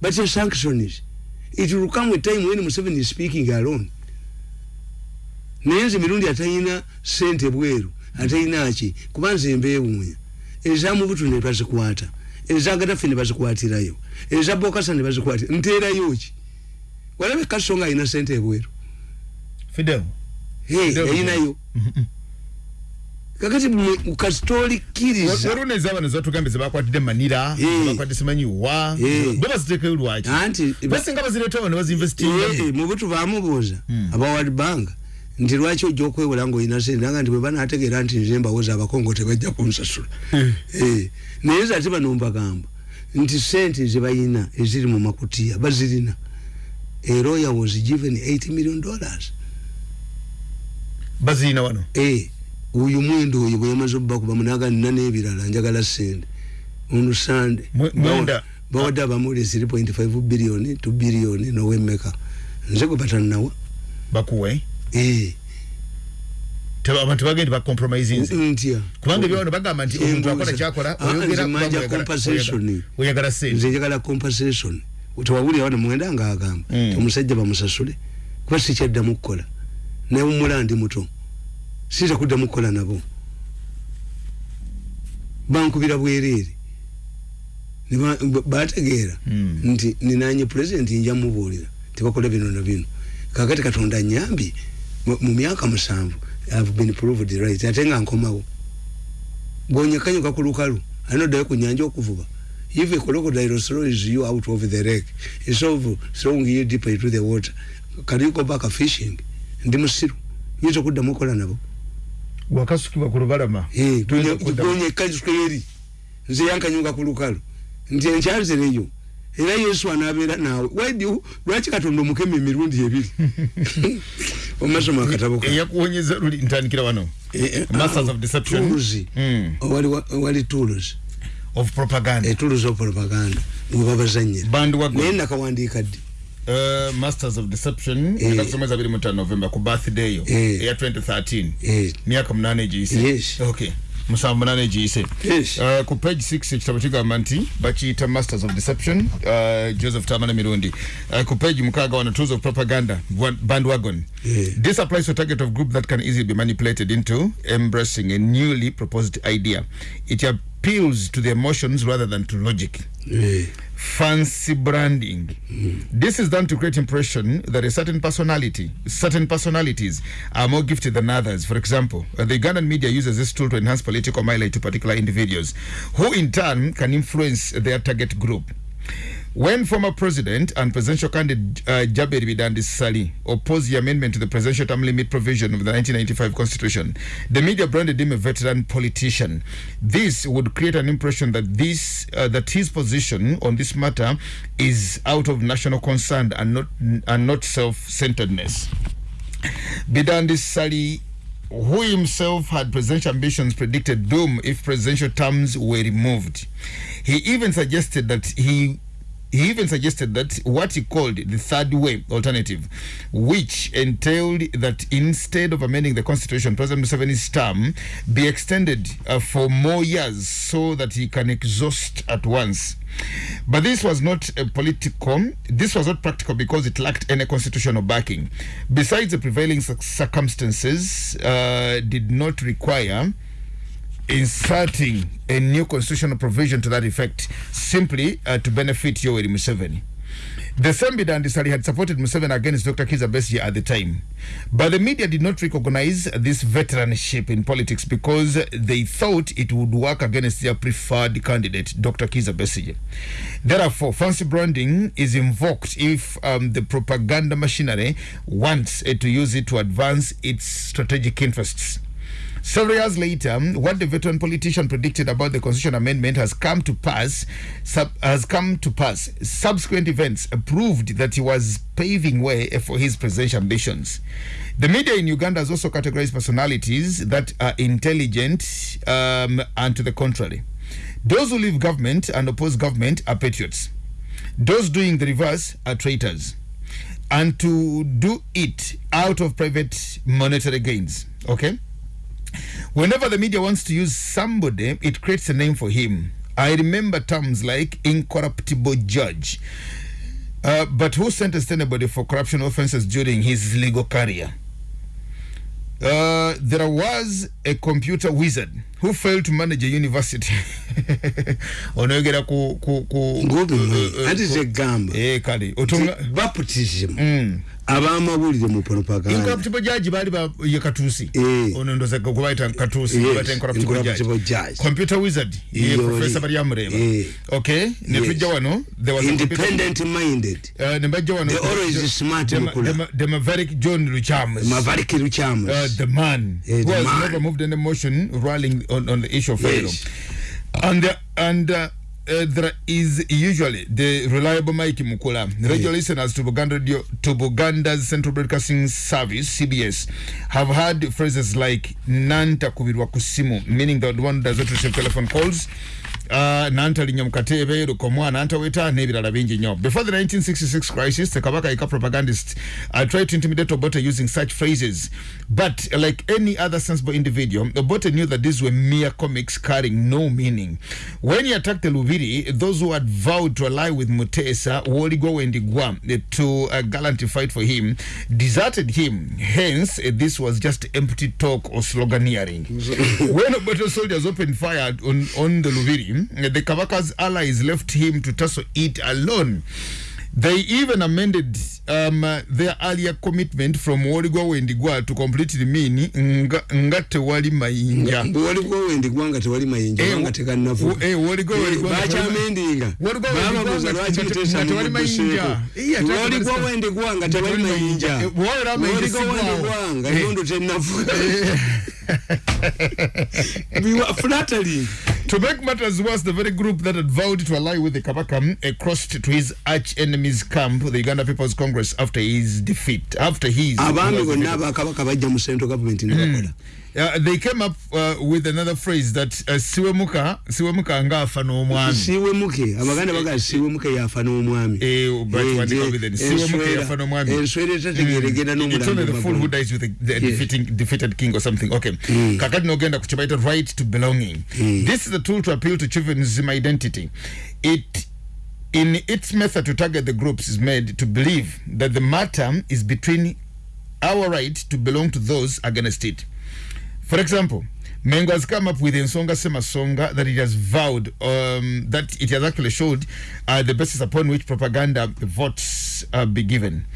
But your sanctions it will come a time when Museveni is speaking alone. Naye nze mirundi atalina sente bweru atalina aki kuba nze mbeewuunya ezamubutu ne bazikwata. Eza gadafi ne bazikwatirayo. Eza bokasa ne bazikwatira. Nteerayo ki walabe kaso nga alina sente ebweru. Fidel. Yayinayo kakati kasitolikiriza waruna ezaba nezatugambe zebakwatidde manira zebakwatidde simanyi wa bo baziteekayo lwaki basinga bazireetawo ne bazinvestinga mubutu bamubuuza aba world bank nti lwaki ojja okwewola ngaolina sente? Naga nti bwe banategeera nti nze mbawoza abakongo tebajja kunsasula. Naye ze ate bano mbagamba nti sente zebayina eziri mu makutiya bazirina. Eroya was given 8 million dollars. Bazirina wano? Oyo mwendo oyo bwe yamaze obubakuba munaga nina n'ebirala njagala sente. Onusande bawadde abamuli 3.5 biliyoni 2 biliyoni nowemmeka. Nze gwe batannawa bakuwe? eh abantu bagende ba compromising ntya kubanga byano bagamba nti omuntu akola kyakola oyogera manja compensation. oyagala sente. Njagala compensation. Tewawulira wano mwenda nga agamba. Omusajja bamusasule. Kuba sikyaddamu kukola. Naye omulandi muto. Siza kuddamu kukola nabo. Bankubira bwereere. Bategeera nti ninanye pulezidenti nja mubuulira tebakola bino na bino. Kakati katonda nyambye mu myaka musanvu have been proved right. Ate nga nkomawo. Bwonyekanyuka ku lukalu anoddayo ku nyanja okuvuba. If a crocodile throws you out of the lake instead of throwing you deeper into the water. Can you go back fishing? Ndi musiru. Yinza okuddamu okola nabo. Wakasukibwa ku lubalama? Bwonyekanyuka eri nze yankanyuka ku lukalu. Nti enkyanzireyo era yesu anabeera naawe. Lwaki katonda omukema emirundi ebiri? *laughs* Omasomo akatabo eyakuwonyeza luli ntandikira wano. Masters of deception. Tools wali tools of propaganda. Tools of propaganda. Webabazanyira naye nakawandiika ddi? Uh, masters of deception. Eh. nakusomeza biri muta november ku birthday yo. Eh. eya 2013 eh. myaka munane egiyise. Yes. okay musanvu munane egiyise yes. uh, ku page 6 ekitabo kigamba nti bakiyita masters of deception uh, joseph tamana mirundi uh, ku page mukaaga wano tools of propaganda bandwagon yeah. this applies to a target of group that can easily be manipulated into embracing a newly proposed idea it appeals to the emotions rather than to logic. Yeah. Fancy branding. Mm. This is done to create impression that a certain personality, certain personalities are more gifted than others. For example, uh, the Ugandan media uses this tool to enhance political mileage to particular individuals, who in turn can influence their target group. When former president and presidential candidate uh, Jaberi Bidandi Sali opposed the amendment to the presidential term limit provision of the 1995 constitution, the media branded him a veteran politician. This would create an impression that this uh, that his position on this matter is out of national concern and not and not self-centeredness. Bidandi Sali who himself had presidential ambitions predicted doom if presidential terms were removed. He even suggested that he he even suggested that what he called the third way alternative, which entailed that instead of amending the constitution, President Museveni's term be extended uh, for more years so that he can exhaust at once. But this was not a political, this was not practical because it lacked any constitutional backing. Besides, the prevailing circumstances uh, did not require inserting a new constitutional provision to that effect simply uh, to benefit Yoweri Museveni. The same Bidandi had supported Museveni against Dr. Kiza Besigye at the time. But the media did not recognize this veteranship in politics because they thought it would work against their preferred candidate, Dr. Kiza Besigye. Therefore, fancy branding is invoked if um, the propaganda machinery wants uh, to use it to advance its strategic interests. Several years later, what the veteran politician predicted about the constitution amendment has come to pass. Sub, has come to pass. Subsequent events proved that he was paving way for his presidential ambitions. The media in Uganda has also categorized personalities that are intelligent um, and to the contrary. Those who leave government and oppose government are patriots. Those doing the reverse are traitors. And to do it out of private monetary gains. Okay? Whenever the media wants to use somebody, it creates a name for him. I remember terms like incorruptible judge. Uh, but who sentenced anybody for corruption offenses during his legal career? Uh, there was a computer wizard who failed to manage a university *laughs* onoyogera ku ku ku ati zegamba eh kale otunga baptism mm. Abamawulire mu propaganda incorruptible judge bali ba ye katusi eh. ono ndoza kubaita katusi yes. bata incorruptible, incorruptible judge. judge computer wizard ye professor bali amreba eh. okay ne yes. tujja wano there was independent minded uh, ne bajja wano they always smart dem, dem, dem Maverick John Luchams Maverick Luchams uh, the man eh, who the has man. never moved an emotion rolling on, on the issue of yes. and the, and uh, uh, there is usually the reliable Mike Mukula. Radio yeah. listeners to Buganda Radio, to Buganda's Central Broadcasting Service (CBS) have heard phrases like "nanta kubirwa kusimu," meaning that one does not receive telephone calls. Uh, nantalinya mukatebe lukomwa nantaweta n'ebirala bingi nnyo before the 1966 crisis the kabaka ika propagandists uh, tried to intimidate obote using such phrases. But like any other sensible individual obote knew that these were mere comics carrying no meaning. When he attacked the lubiri those who had vowed to ally with mutesa woligwa wendigwa to uh, gallantly fight for him deserted him. Hence uh, this was just empty talk or sloganeering. *laughs* When obote soldiers opened fire on, on the lubiri the Kabaka's allies left him to tussle it alone. They even amended um, their earlier commitment from Woligwa Wendigwa to completely mean nga, nga tewali mayinja. Woligwa Wendigwa nga tewali mayinja. Eh, nga teka nafu. Eh, Woligwa Wendigwa. Bacha amendinga. Woligwa Wendigwa nga tewali mayinja. Woligwa Wendigwa nga tewali mayinja. Woligwa Wendigwa nga yondo tenafu. We were flattering. To make matters worse, the very group that had vowed to ally with the Kabaka uh, crossed to his arch enemy's camp, the Uganda People's Congress, after his defeat. After his. Abami gonna bajja mu central government ne bakola. Uh, they came up uh, with another phrase that uh, siwe muka siwe muka nga afa n'omwami. Siwe muke abaganda baga siwe muke yafa n'omwami. Eh but Eh, they je- call it siwe muke yafa n'omwami. enswere tategeregera it's only the fool who dies with the, the Yes. defeating defeated king or something. Okay. Mm. kakati nogenda ku kibaita right to belonging. Mm. this is a tool to appeal to children's identity. It in its method to target the groups is made to believe that the matter is between our right to belong to those against it for example Mengo has come up with Nsonga Semasonga that it has vowed um, that it has actually showed uh, the basis upon which propaganda votes uh, be given.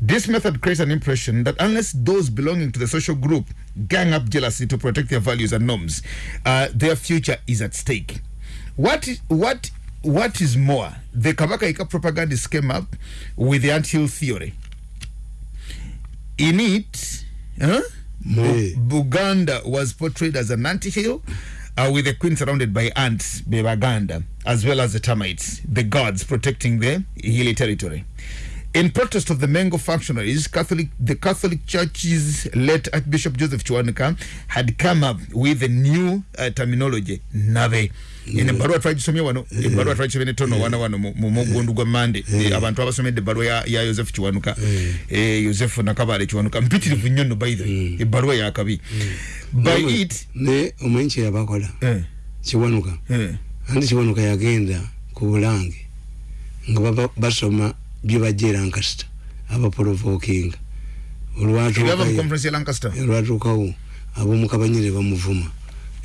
This method creates an impression that unless those belonging to the social group gang up jealously to protect their values and norms, uh, their future is at stake. What what what is more, the Kabaka Ika propagandists came up with the ant-hill theory. In it, huh? Buganda was portrayed as an ant-hill uh, with the queen surrounded by ants, Bebaganda, as well as the termites, the gods protecting the hilly territory. In protest of the Mengo functionaries, Catholic, the Catholic Church's late Archbishop Joseph Chwanuka had come up with a new uh, terminology, Nave. ene ebbaluwa twagisomye wano ebbaluwa twagisomye netono wana wano mu mugundu gwa mande. Abantu abasomedde ebbaluwa ya yosefu kiwanuka yosefu nakabale kiwanuka mpitirivu nnyo nno baithe ebbaluwa yakabi by it ne omanyi kyeyabakola kiwanuka anti kiwanuka yagenda ku bulange nga basoma byebajja e lancaster abaprovokinga olwatuukawo abomukabanyire bamuvuma.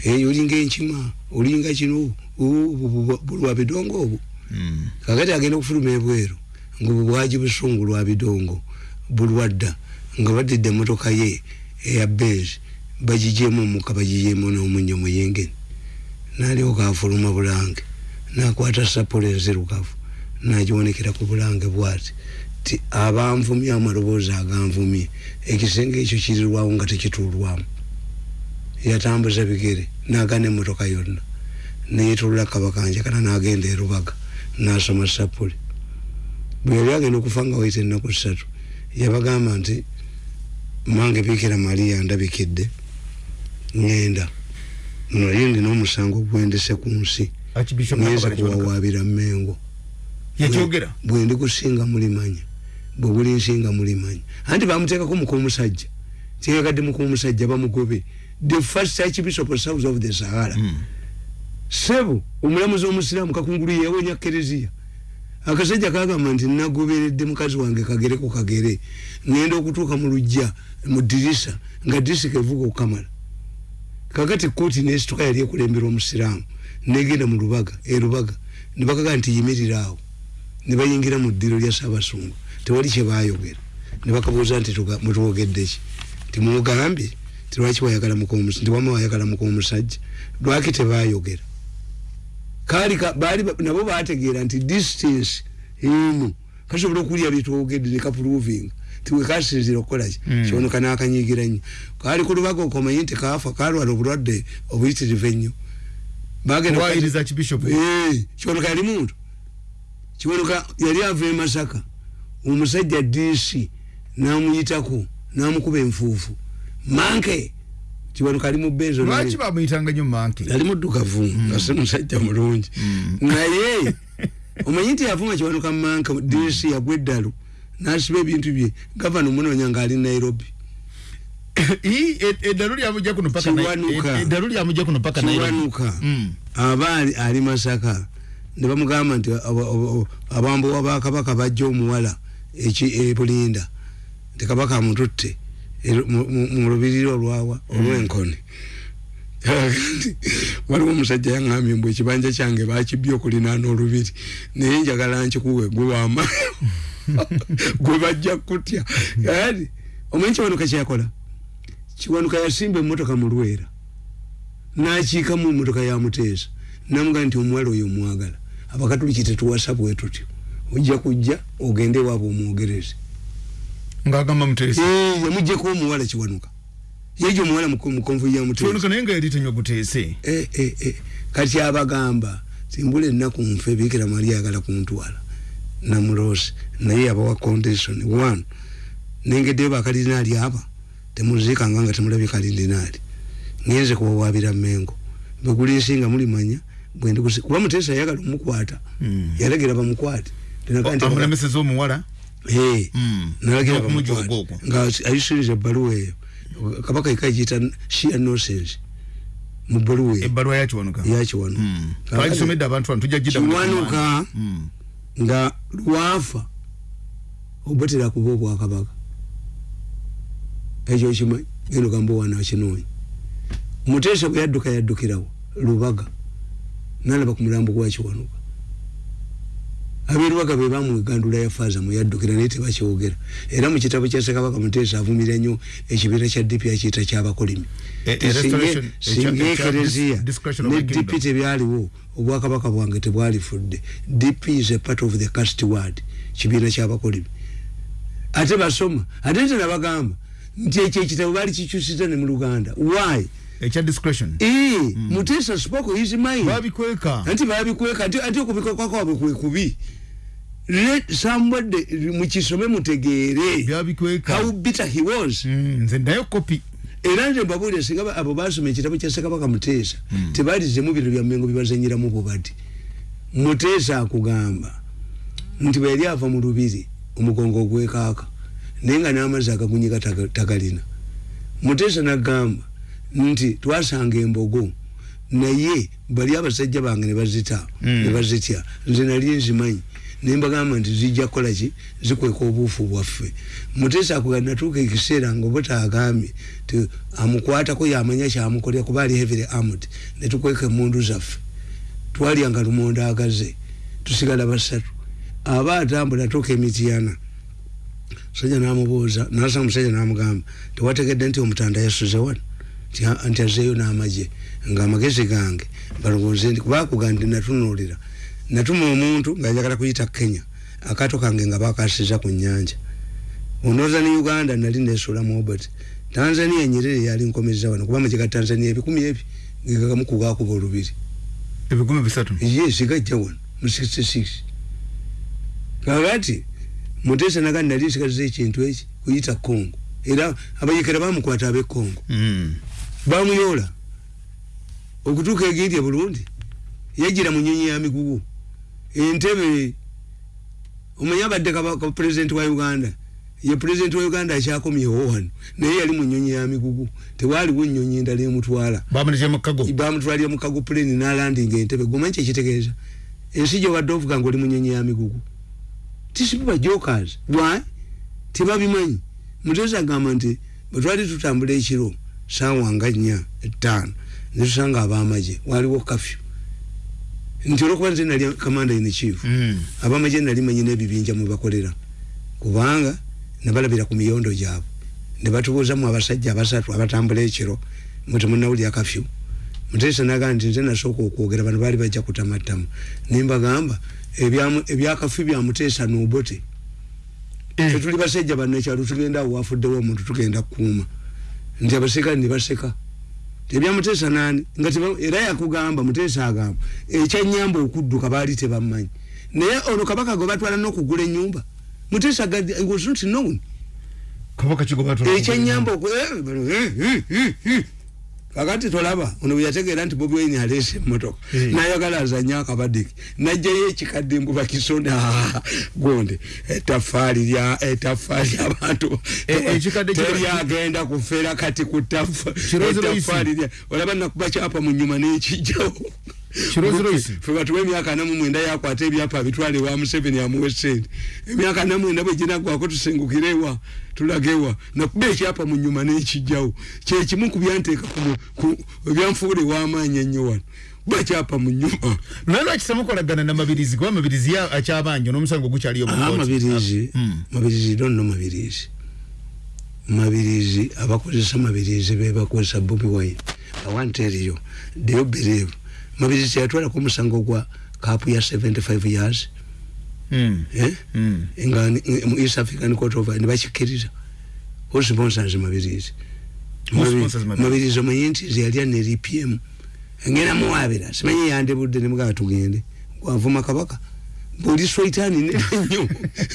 Eyo olinga enkima olinga kino bulwa bidongo obwo. Hmm. kakati agenda okufuluma ebweru ngaobwo bwaji busungu lwa bidongo bulwadda nga badidde emotoka ye eya benz bagijemu omuka bagijemu n'omunyo muyengeni nalyoka afuluma bulange nakwata sapolo enzirugavu nagiwonekera ku bulange bwati. Ti abanvumye amaloboozi aganvumye ekisenge ekyo kirirwawo nga tekituulwamu. Yatambuza bigere nagana emotoka yonna. Neyetulula kabakanje kana nagenda erubaga nasoma sapuli bwe yali agenda okufa nga waita ennaku ssatu yabagamba nti mange bikira mariya ndabikidde ngenda naye ndina omusango gwendese ku nsi ngenza kuwawabira mengo yakyogera? Bwendi kusinga mulimanya bwe buli nsinga mulimanya anti bamuteekako mukumusajja tyeyagadde mukumusajja bamugobe. The first archbishop of south of the sahara. Mm. sebo omulamuzi omusiraamu kakungulu yewonya kereziya akasajja kagamba nti nagoberedde mukazi wange kagere ku kagere. Ngenda okutuuka mu lujja mu dirisa nga dirisa kevuga okukamala kakati kooti nesituka yali ekulembera omusiraamu negenda mu lubaga erubaga nebakaga nti yimirira awo nebayingira mu ddiro lya saabasungu tewali kyebayogera nebakabuuza nti mutuwogeddeki timugambye tilwaki wayagala mukomusajja tiwama wayagala mukomusajja lwaki tebayogera kali bali nabo bategeera nti distance emu. Kasobola okulya bitwogedde nekaproving tiwekasinzira okukolaki mm. kyonoka nakanyigira nnyo. Kali ku lubaga okomanyi nti kafa kalwala obulwadde obuyitirivu ennyo. Kyonoka yali muntu kyonoka yali ava e masaka. Omusajja dc namuyitako namukuba enfuufu. Manke kibaluka ali mu benzo lwaki bamuyitanga nyo manke? Ali muddukavu mm. nga si musajja mulungi. Mm. naye omanyi nti yavuma kibaluka manke dc yagwa eddalu nasiba ebintu bye. Gavana omunoonya nga ali nairobi *coughs* eddalu lyamujja kuno pakkiwanuka mm. aba ali masaka ne bamugamba nti abambowa bakabaka bajja omuwala ebulinda nti kabaka amututte mu lubiriri olwawa olwenkoni. *laughs* Waliwo omusajja yaŋambye mbwe ekibanja kyange bakibya okulinaana olubiri. Naye njagala nkikuwe gwe wama *laughs* gwe bajja kutya. Ati omanyi kiwanuka kyakola? Kiwanuka yasimba emotoka mu lwera. Nakiikamu emotoka yamuteesa namugaa nti omuwala oyo omwagala. Abakatuliki tetuwasa bwe tutyo. Ojja kujja ogende ewaabwe omwogereze. Ngagamba mutesi eh yamuje ko muwala kiwanuka yejo muwala mukonvu ya mutesi kiwanuka nenga yali tanyo kutese eh eh eh. Kati abagamba simbule naku mfe bikira maria agala kumtwala na murosi na ye abawa condition one. Nenge deba kardinali hapa temuzika nganga temulabi kardinali ngenze kuwa wabira mengo beguli singa muli manya bwende kusi kuba mutesa yagala mukwata mm. yalegera bamukwate. Tenakandi amuna mesezo muwala Hey, mm. nalagira pamukwata nga ayisiriza ebbaluwa eyo. Kabaka ikayita shia nonsense mu bbaluwa eyo. Ebbaluwa yakiwanuka. Yakiwanuka. Mm. twagisomedde abantu wano tujja gida kiwanuka mm. nga lwafa obatera kuba obwakabaka ekyo kimanyi gendo gamba wana kinoonya mutesa bwe yadduka yaddukirawo lubaga nalaba ku mulambo gwakiwanuka aberubaga be bamwegandula yafaaza muyaddukira naye tebakyogera. Era mu kitabo kya ssekabaka muteesa avumira nnyo ekibiina kya dipi akiyita kyabakolimi e, e, singa ekereziya ne dipi tebyaliwo obwakabaka bwange tebwalifudde. Dipi is a part of the cast word kibiina kyabakolimi ate basoma ate nte nabagamba nti ekyo ekitabo baali kikyusiza ne mu luganda. Why ekya discretion. Ee mm. mutesa spoke his mind. Babikweka anti babikweka ati okubika kwabwe kwe kubi. Let somebody mukisome mutegeere babikweka how bitter he was. Mm, nze ndayo copy. Era nze mbabuulire singa abo baasoma ekitabo kya ssekabaka muteesa mm. tebalizemu biro bya mmengo bibazenyeramu bubadi muteesa akugamba. Nti bwe yali ava mu lubiri omugongo ogwekaaka naye nga n'amazzi agagunyika tagalina muteesa nagamba nti twasanga embogo naye bali abasajja bange nebazita mm. nebazitya nze nali nzimanyi nembagamba nti zijja kukolaki zikweka obuufu bwaffe. Mutesa akuga natuuka ekiseera nga obuta agambye ti amukwatako yamanya kyamukolera kuba ali heavily armed netukweka emundu zaffe. Twalyanga lumonda agaze tusigala basatu. Aba atambula tuuka emityana musajja namubuuza nasanga musajja namugamba tewategedde nti omutanda yasuze wano nti azeeyo n'amagye ng'amagezi gange balowooze nti kubakuga ndi natunuulira. Natuma omuntu ng'ayagala kuyita kenya akaato kange nga bakasiza ku nnyanja. Onooza ne uganda nali neesula mobert. Tanzania nyerere yali nkomeza wano kuba amagye ga tanzania ebikumi ebi ngegagamu kugakuba olubiri. Ebikumi bisatu? Yes gajja wano mu 66 kakati mutesa nagandi nali nsigaliza ekintu eki kuyita congo. Era abayekera bamukwata ab'e congo. Mm. Bamuyola okutuuka egindye bulungi yagira mu nyonyi ya migugu. Entebe omanyi abadde pulezidenti wa uganda? Ye pulezidenti wa uganda akyakomyewo wano naye yali mu nyonyi ya migugu. Tewaliwo nyonyi endala emutwala. Bamutwalira mukago puleni nalandinga entebe. Gomanyi kyekitegeeza ensi gyobadde ovuga nga oli mu nyonyi ya migugu. Tisibiba jokers. Why? Tebabimanyi. Muteza agamba nti bwetwali tutambula ekiro sawa nga nnya etaano netusanga abamaje waliwo kafyu. Nti olwokuba nze nali kamanda in chief mm. abamaje nali manyi n'ebibinja mwebakolera kubanga nebalabira ku miyondo gyabwe. Nebatubuuzamu abasajja abasatu abatambula ekiro mwetemunawulya kafyu. Mutesa nagaa nti nze nasooka okwogera bano baali bajja kutamattamu. Nimbagamba ebyakafyu byamuteesa nobote. Eh. tetuli basajja bannakyalo tugenda awo wafuddewo omuntu tugenda kukuuma nti abaseka nibaseka tebyamutesa nani? Nga era yakugamba mutesa agamba ekyanyamba okudduka baali tebammanyi. Naye ono kabaka gwe batwala nokugula enyumba mutesa was not known. Ekyanyamba kakati tolaba ono bweyategeera nti bobi wine aleese emotoka hey. nayagala azanye akabadiki najjayo ekikadde mbuba kisona *laughs* gonde. Etafaali lya etafaali abantu teryagenda kufeera kati ku tafaali lya olaba nakuba kyapa mu nyuma n'ekijjawo fe batuwa emyaka namu mwenda yakwata ebyapa bitwale wa museveni amuwe sente emyaka namwenda bwe ginagwako tusengukirewa tulagewa nakuba ekyapa mu nyuma n'ekijjawo. Kyekimu ku byanteeka ebyanfuula ew'amaanyi ennyo wano. Bakyapa mu nyuma. Naye lwaki temukolagana na mabirizi? Kuba mabirizi akyabanjo n'omusango gukyaliyo mabirizi. Hmm. mabirizi donno mabirizi. Mabirizi abakozesa mabirizi bebakozesa bobi wine. Awanteriyo do you believe mabirizi yatwala ku musango gwa kapu ya 75 years. Mm. eh? mm. nga mu east african court of ne bakikiriza who sponsors mabirizi mabirizi omanyi nti yali ane rpm ngenda muwabira simanyi yandebudde ne mugaba tugende gwavuma kabaka buli swaitani nenyo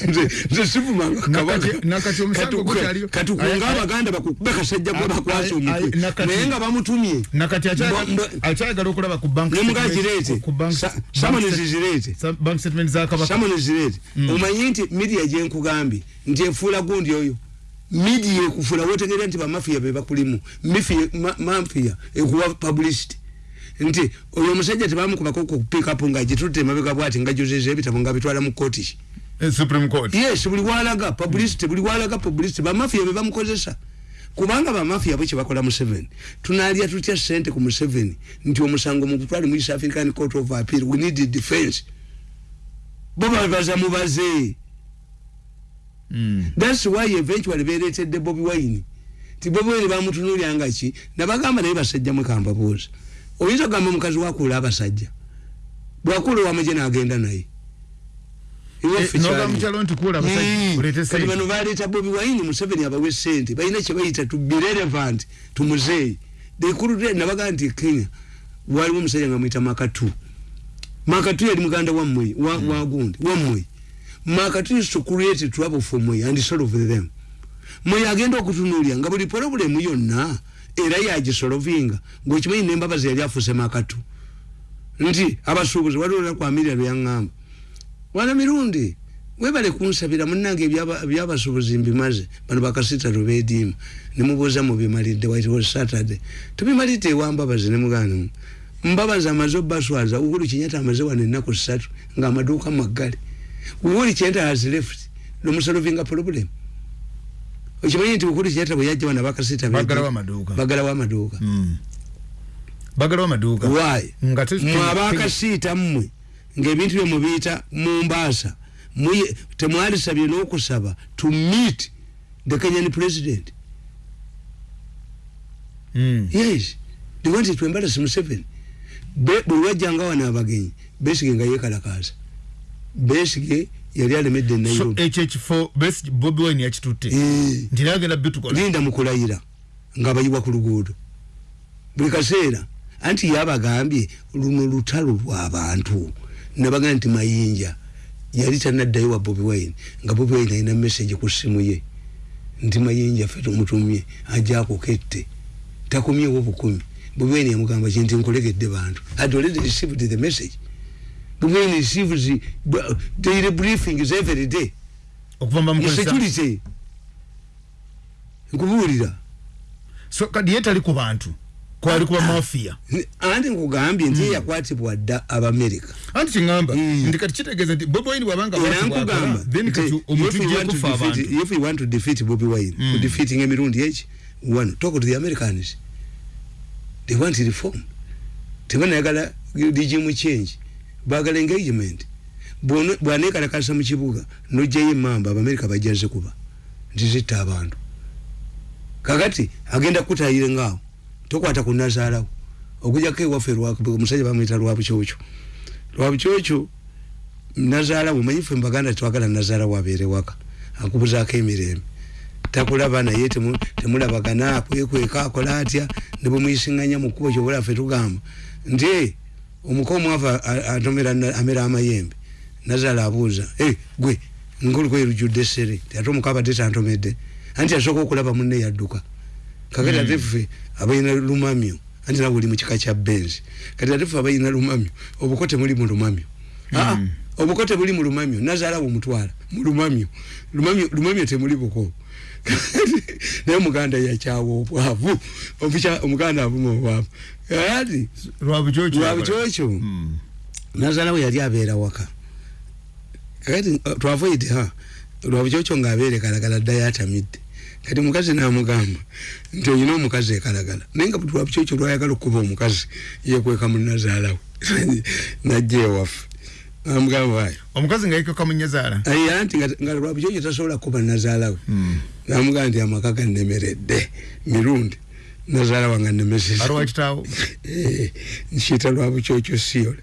*laughs* nze sivumanga kabakakatukunga abaganda bakukube kasajja gwe bakwasa omutwe. naye nga bamutumye. nemugagirete samonizizirete samonizirete omanyi nti midia gyenkugambye nti efuula gundi oyo. Midia ekufula wotegerera nti bamafiya bebakulimu mafiya ekuwa publicity nti oyo omusajja tebamukubako kupikapu nga gitutte emabega bwati nga jozeza ebitabo nga bitwala mu koti eh, supreme court. Yes buli walaga publicity buli walaga publicity. Bamafiya bebamukozesa kubanga bamafia bwe kibakola museveni tunalya tutya sente ku museveni nti omusango mukutwale mu east african court of appeal we need defense. Bo babaza mubaze mm. thats why eventually beretedde bobi wine. Ti bobi wine bamutunulyanga ki? Nabagamba naye basajja mwekambabuuza oyinza okugamba omukazi wakuula abasajja? Bwakuula owamuje nagenda naye. Kati bano baleeta bobi wine museveni abawe sente balina kyebayita to be relevant to muzeeyi dekulute nabagaa nti kenya waliwo omusajja nga mwita makatu. Makatu yali muganda wammwe wagundi wammwe makatu is to create trouble for mwe and solve them. Mwe agenda okutunulya nga buli problemu yonna era yagisolovinga ngaokimanyi nembabazi yali afuse makatu nti abasuubuzi waliwo lwakwamirya lweyaŋŋamba wana mirundi webale kunsabira munange ebyabasubuzi mbimaze bano bakasita lubediima nemubuuza mubimalidde white was saturday. Tubimalidde ewambabazi nemugana mbabazi amaze obaswaza uhuru kinyata amaze wano ennaku ssatu ngaamaduuka maggale uhuru kinyata has left nomusolovinga problem okimanyi nti ukuri kinyata bwe yajja wano bakasita bagala wamaduuka bagala wamaduuka why? Mwabakasiita mmwe ngaebintu byemubiyita mumbaasa temwalisabye n'okusaba to meet the kenyan president. Mm. yes. They wanted to embarrass museveni. Bwe wajjanga wano abagenyi besige nga yekalakaasa besige yali alemedde nairobi ekyo ekifo bobi wine yakitutte. Nti nagenda bitukola linda mukulayira nga bayiwa ku luguudo. Buli kaseera anti yabagambye luno lutalo lw'abantu nabaga nti mayinja yali tanaddayo wa bobi wine nga bobi wine alina message ku ssimu ye. Nti mayinja fe tumutumye ajja akukette takumyewo bukumi. Bobi wine yamugamba ki nti nkolegedde bantu. Had already received the message bobi wine receives daily briefings every day security nkubuulira so kadi ye tali ku bantu? Kwali kuba mafia? anti nkugambye nti mm. yakwatibwa dda abamerika anti kiŋamba mm. ndi kati kitegeeza nti bobi wine bwabanga nkugamba if you want to defeat bobi wine mm. defeating emirundi eki one talk to the americans. They want reform. Tebanayagala regime change bagala engagement. Bwanekalakasa mu kibuga nojjayo emamba abamerika bajjaze kuba. Nti zitta abantu. Kakati agenda kutayire ngaawo tokwata ku nazaalawo okujjako ewaffe omusajja bamwita lwabukyokyo lwabukyokyo nazaalawo manyife mbaganda twagala nazaalawo abeere waka akubuzaako emirembe. Takulaba naye temulabagana kwekweka akola atya nebwemuyisiŋŋanya mu kkubo kyobalaffe tugamba. Nti omuka omwava atomera amera amayembe nazaala abuuza gwe ngolukwerujjudde essere ate omuka abadde tantomedde anti asooka okulaba munne yadduka kakati ate ffe abalina lumamyo anti nawe oli mukika kya benzi kati ate ffe abalina lumamyo obuko temuli mu lumamyo. Mm. obuko tebuli mu lumamyo nazaalawo omutwala mu lumamyo lumamyo temuli buko naye omuganda yakyawa obwavu omuganda avuma obwavu. Ati lwabukyokyo mm. nazaalawo yali abeera waka. Kakati twavoide ha lwabukyokyo ngaabeere kalagala ddayo atamidde kati mukazi namugamba nti oyina omukazi ekalagala. Naye nga butwa bukyokyo lwayagala okuba omukazi yekweka munazaalawe *laughs* najja ewaffe namugamba ayo omukazi nga yekweka munyazaala aye anti nga lwabukyokyo tasobola kuba nazaalawe hmm. namugamba nti amaka gannemeredde mirundi. Nazaala wange nemesizarwakitaawo eh, nkiyita lwabukyokyo siyole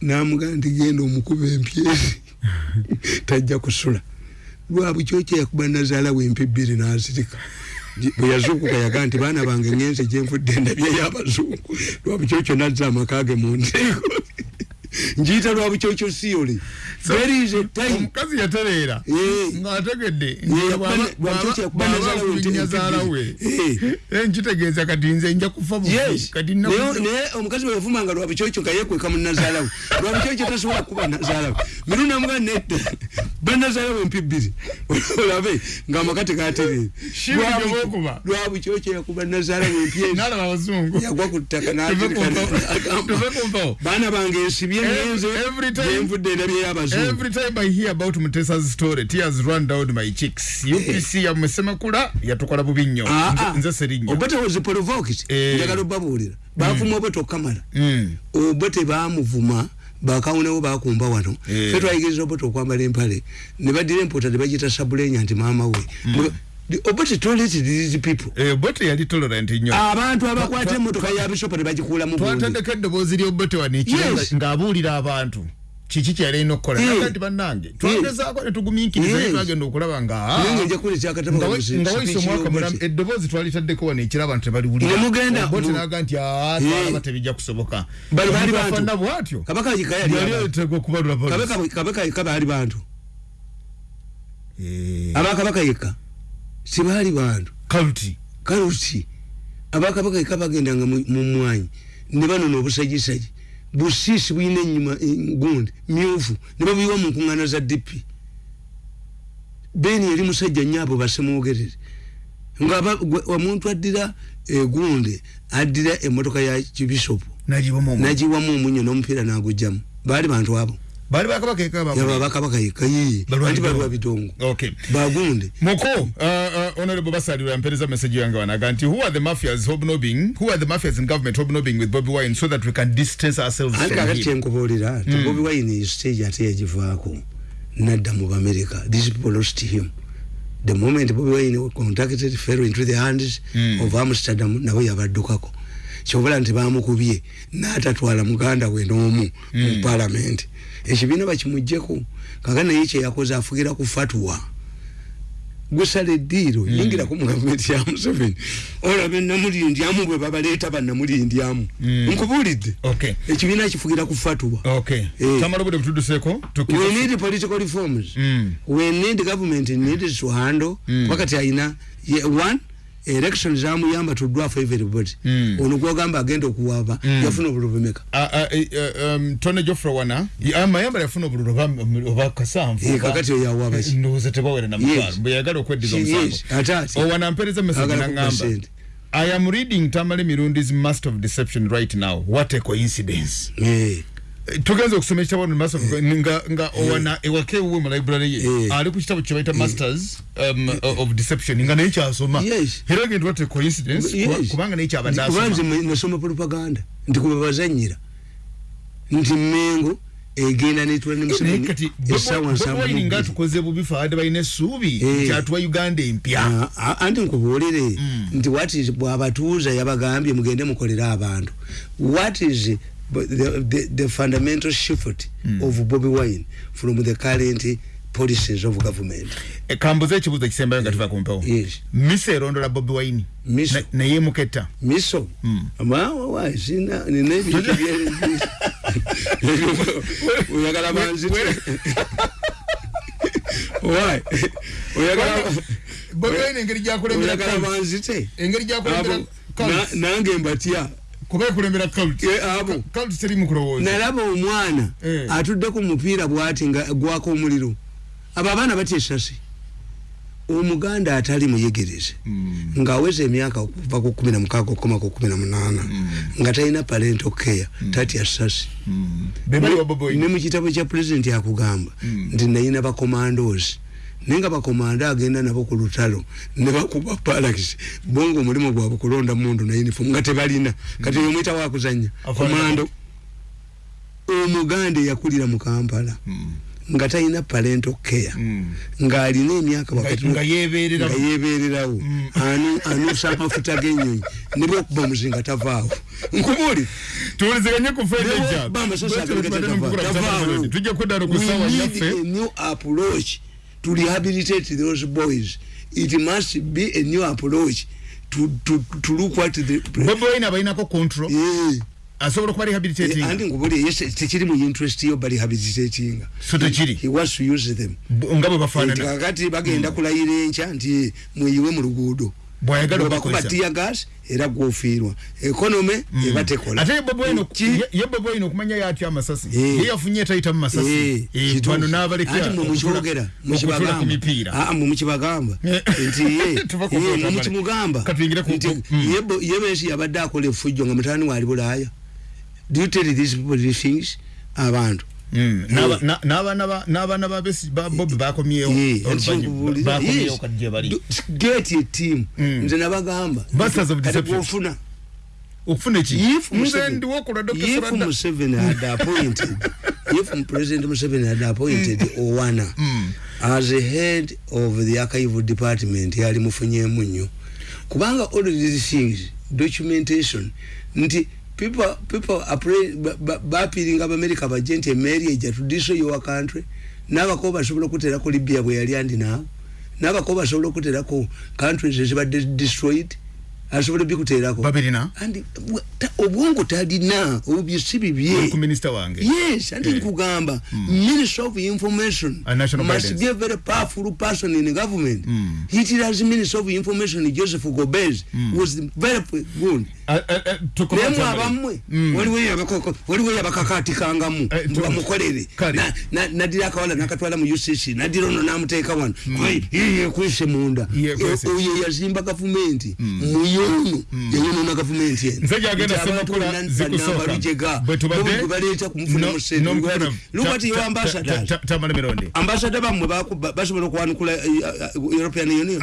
namugamba nti genda omukuba empyezi *laughs* tajja kusula. Lwabwe kyokyo yakuba nazaala wempe bbiri nazirika. Bwe yazuukuka yaga nti baana bange ngenze gyenvudde ndabyeyo abazungu. Lwabwe kyokyo nazza amakage mu nteeko njiyita lwabukyokyo siyole omukazi yatereera. Ngaategedde nyazaalawe nkitegeeza kati nze nja kufa naye omukazi bweyafumanga lwabukyokyo nga yekweka munazaalawe lwabukyokyo tasobola kuba nazaalawe. Miru namuga nedda. Banazaalawe mpi bbiri olabe ng'amaka tegatereera lwabukyokyo yakuba nazaalawe mpyeyagwa ku ttaka baana bange ensibye endabyeyo abazu every time i hear about mutesa's story tears run down my cheeks. Upc ya mwesema kula yatukola bubi nnyo ah, ah. nze serinnya obote was provoked eh. njagala obabulira bafuma obote okamala mm. obote bamuvuma bakawunewo bakumba wano. Eh. fe twayigiriza obote okwambala empale. Ne badira empota ne bagita sabulenya nti maama we obote tolerated these people. Eh, obote yali tolerant nnyo abantu abakwata emmotoka ya bisopo ne bagikuula mu twatandika eddoboozi ly'obote wano ekiro ng'abuulira abantu. Kiki kyalina okukola? Naga nti bannange twagezaako ne tugumiikiriza naye twagenda okulaba nga waisa omwaka mulamu eddoboozi twalitaddeko wano ekiraba nti tebaliwulirabote naga nti twalaba tebijja kusoboka. Bafana bwatyo. Yali aletega okubalula kabaka baali bantu. Abakabaka yekka sibaali bantu. Kaluti. Kaluti. Abakabaka yekka bagendanga mu mwanyi. Ne banona obusajisaji busisi buyina enyuma gundi myufu. Ne babuyiwa mu nkuŋŋaana za dipi beni yali musajja nnyo abo basemwogerere. Nga omuntu addira egundi addira emmotoka ya kibisopu nagiwamu omunyo n'omupiira n'agujjamu baali bantu abo. Bali bakabaka eka bakabaka eka yi anti bali bidongo okay. Bagunde moko uh, honorable basali yampereza message yange wanaga nti who are the mafias hobnobbing? Who are the mafias in government hobnobbing with Bobby Wine so that we can distance ourselves from him? anti akati mm. Bobby Wine is stage ate yajivaako nadda mu America. These people lost him. The moment Bobby Wine contacted fell into the hands mm. of Amsterdam nabo yabaddukako. Kyobula nti bamukubye n'atatwala muganda we n'omu mu mm. parliament. Ekibiina bakimugjeko kaka naye kyeyakoze afugira ku fatwa gusala eddiiro mm. yingirako mu gavumenti ya museveni olaba enamulindyamu bwe babaleeta bannamulindyamu mm. nkubuulidde ekibiina kifugira ku okay. eh. we need political reforms mm. we need government needs to handle wakati ayina one election zamuyamba to draw for everybody. Mm. ono gwagamba agenda okuwaba mm. yafuna obululu bumeka uh, uh, um, tone jofre wana amayamba yafuna obululu oba kasanvu e, kakati oyawaba ndowooza tebawere namutwalo mbwe yagala okweddiza omusango. Owana mpereza message nangamba i am reading tamale mirundi's master of deception right now. What a coincidence. Yeah. Tugenze okusoma ekitabo no master nga nga owana ewake uwe mu library ye. Ali ku kitabo kye bayita masters um, of deception. Nga naye kyasoma. Era ngendo what a coincidence kubanga naye kyabadde asoma. kubanze nasoma propaganda. Ndi kubabazanyira nti mengo egenda netula ne museveni esawa nsanvu nga tukoze bubifa ade bayina essuubi kyatuwa uganda empya. Anti nkubuulire nti what is bw'abatuuza yabagambye mugende mukolere abantu. What is the, the, the fundamental shift mm. of Bobby Wine from the current policies of government. E kambuze ekibuzo kisembayo nga tuva ku mpewo. Yes. Miso erondola Bobby Wine. Miso. Na ye muketta. Miso. Mm. Ama wa sina ni nebi kibyele. *laughs* *laughs* Uyagala manzite. Why? Uyagala Bobby Wine engeri gyakulembera. Uyagala manzite. Engeri gyakulembera. Nange mbatia. Kuba kulembera cult abo cult seri mukulowoza nalaba omwana eh. atudde ku mupiira bwati nga gwako omuliro abo abaana batya esasi omuganda atali muyegereze mm. ng'aweza emyaka okuva ku kumi na mukaaga okukoma ku kumi na munaana mm. nga talina parento care mm. tatya sasi mm. ne mu kitabo kya pulezidenti akugamba mm. nti nayina bakomandozi nenga bakomanda agenda nabo ku lutalo ne bakuba palakisi bongo omulimu gwabwe kulonda mundu na uniform nga tebalina. Kati mm. omwita wakuzanya komando omuganda yakulira mu kampala mm. nga talina parental care mm. nga alina emyaka nga yebererawo mm. anusa amafuta genyonyi nibwokuba muzinga tavaawo. Nkubuli tuwuliziganye ku fedejab tujja kudana ku sawa yaffe. new approach to rehabilitate those boys. It must be a new approach to to to look what the bobo ina baina ko control. Yeah asobola kuba rehabilitating yeah, andi ngubuli yes tekiri mu interest yo bali rehabilitating so tekiri? he wants to use them. Ngabo bafana kakati bagenda mm. kulayira encha nti muyiwe mu luguudo bwayagala bakuba tia gas era gwofiirwa. Ekonome mm. ebatekola ate bobo ino ye bobo ino kumanya yati amasasi? E. ye yafunye taita mu masasi? Bano nabalekya ati mu muchogera mu kibagamba. ah mu kibagamba nti *laughs* ye ye mu kimugamba katwingira ku ye besi yabadde akola efujjo nga mutani wali bulaya do you tell these people these things? Abantu. mm. N'abaana ba bobi bakomyewo a team mm. nze nabagamba. Ofuna okufuna eki nze ndiwo kula dr if museveni had appointed. If president museveni had appointed mm. owana mm. as a head of the archive department yali mufunyemu nnyo. Kubanga all these things documentation nti people people are bapiringa abamerika bajje nti emeri ejja tudiso your country. N'abako basobola okuteerako libya bwe yali andi naawe n'abako basobola okuteerako countries ezibadde destroyed. Asobola bikuteerako babirina andi obwongo talina obyo si bibye ku minister wange. Yes andi yeah. nkugamba. Mm. minister of information. Must guidance. be a very powerful person in the government. Mm. it is minister of information joseph gobez mm. was very good nemu abamwe waliwo yabakakatikangamu bamukolere. nadira akawala nakatwala mu ucc nadira ono namuteeka wano. Yekwese munda. Oyo yazimba gavumenti. Muyono yayonona gavumenti enobaleta kumufuna musenlukati ambasada bamwe basobola okwanukula european union?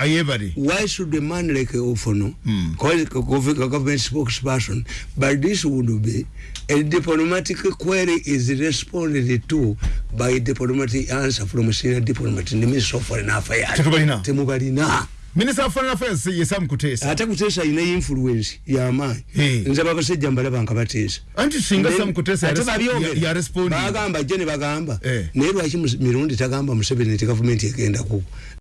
Why should a man like ofono government spokesperson, but this would be a diplomatic query is responded to by diplomatic answer from senior diplomat in the Ministry of Foreign Affairs. Temubalina. Minister of Foreign Affairs ye Sam Kutesa. Ate Kutesa ina influence ya mayi. Hey. Nza bakasejja mbalaba nkabatesa. Anti singa Sam Kutesa ya, ya, ya respond. Bagamba jene bagamba. Eh. Nero achi mirundi tagambwa Museveni government yagenda ku.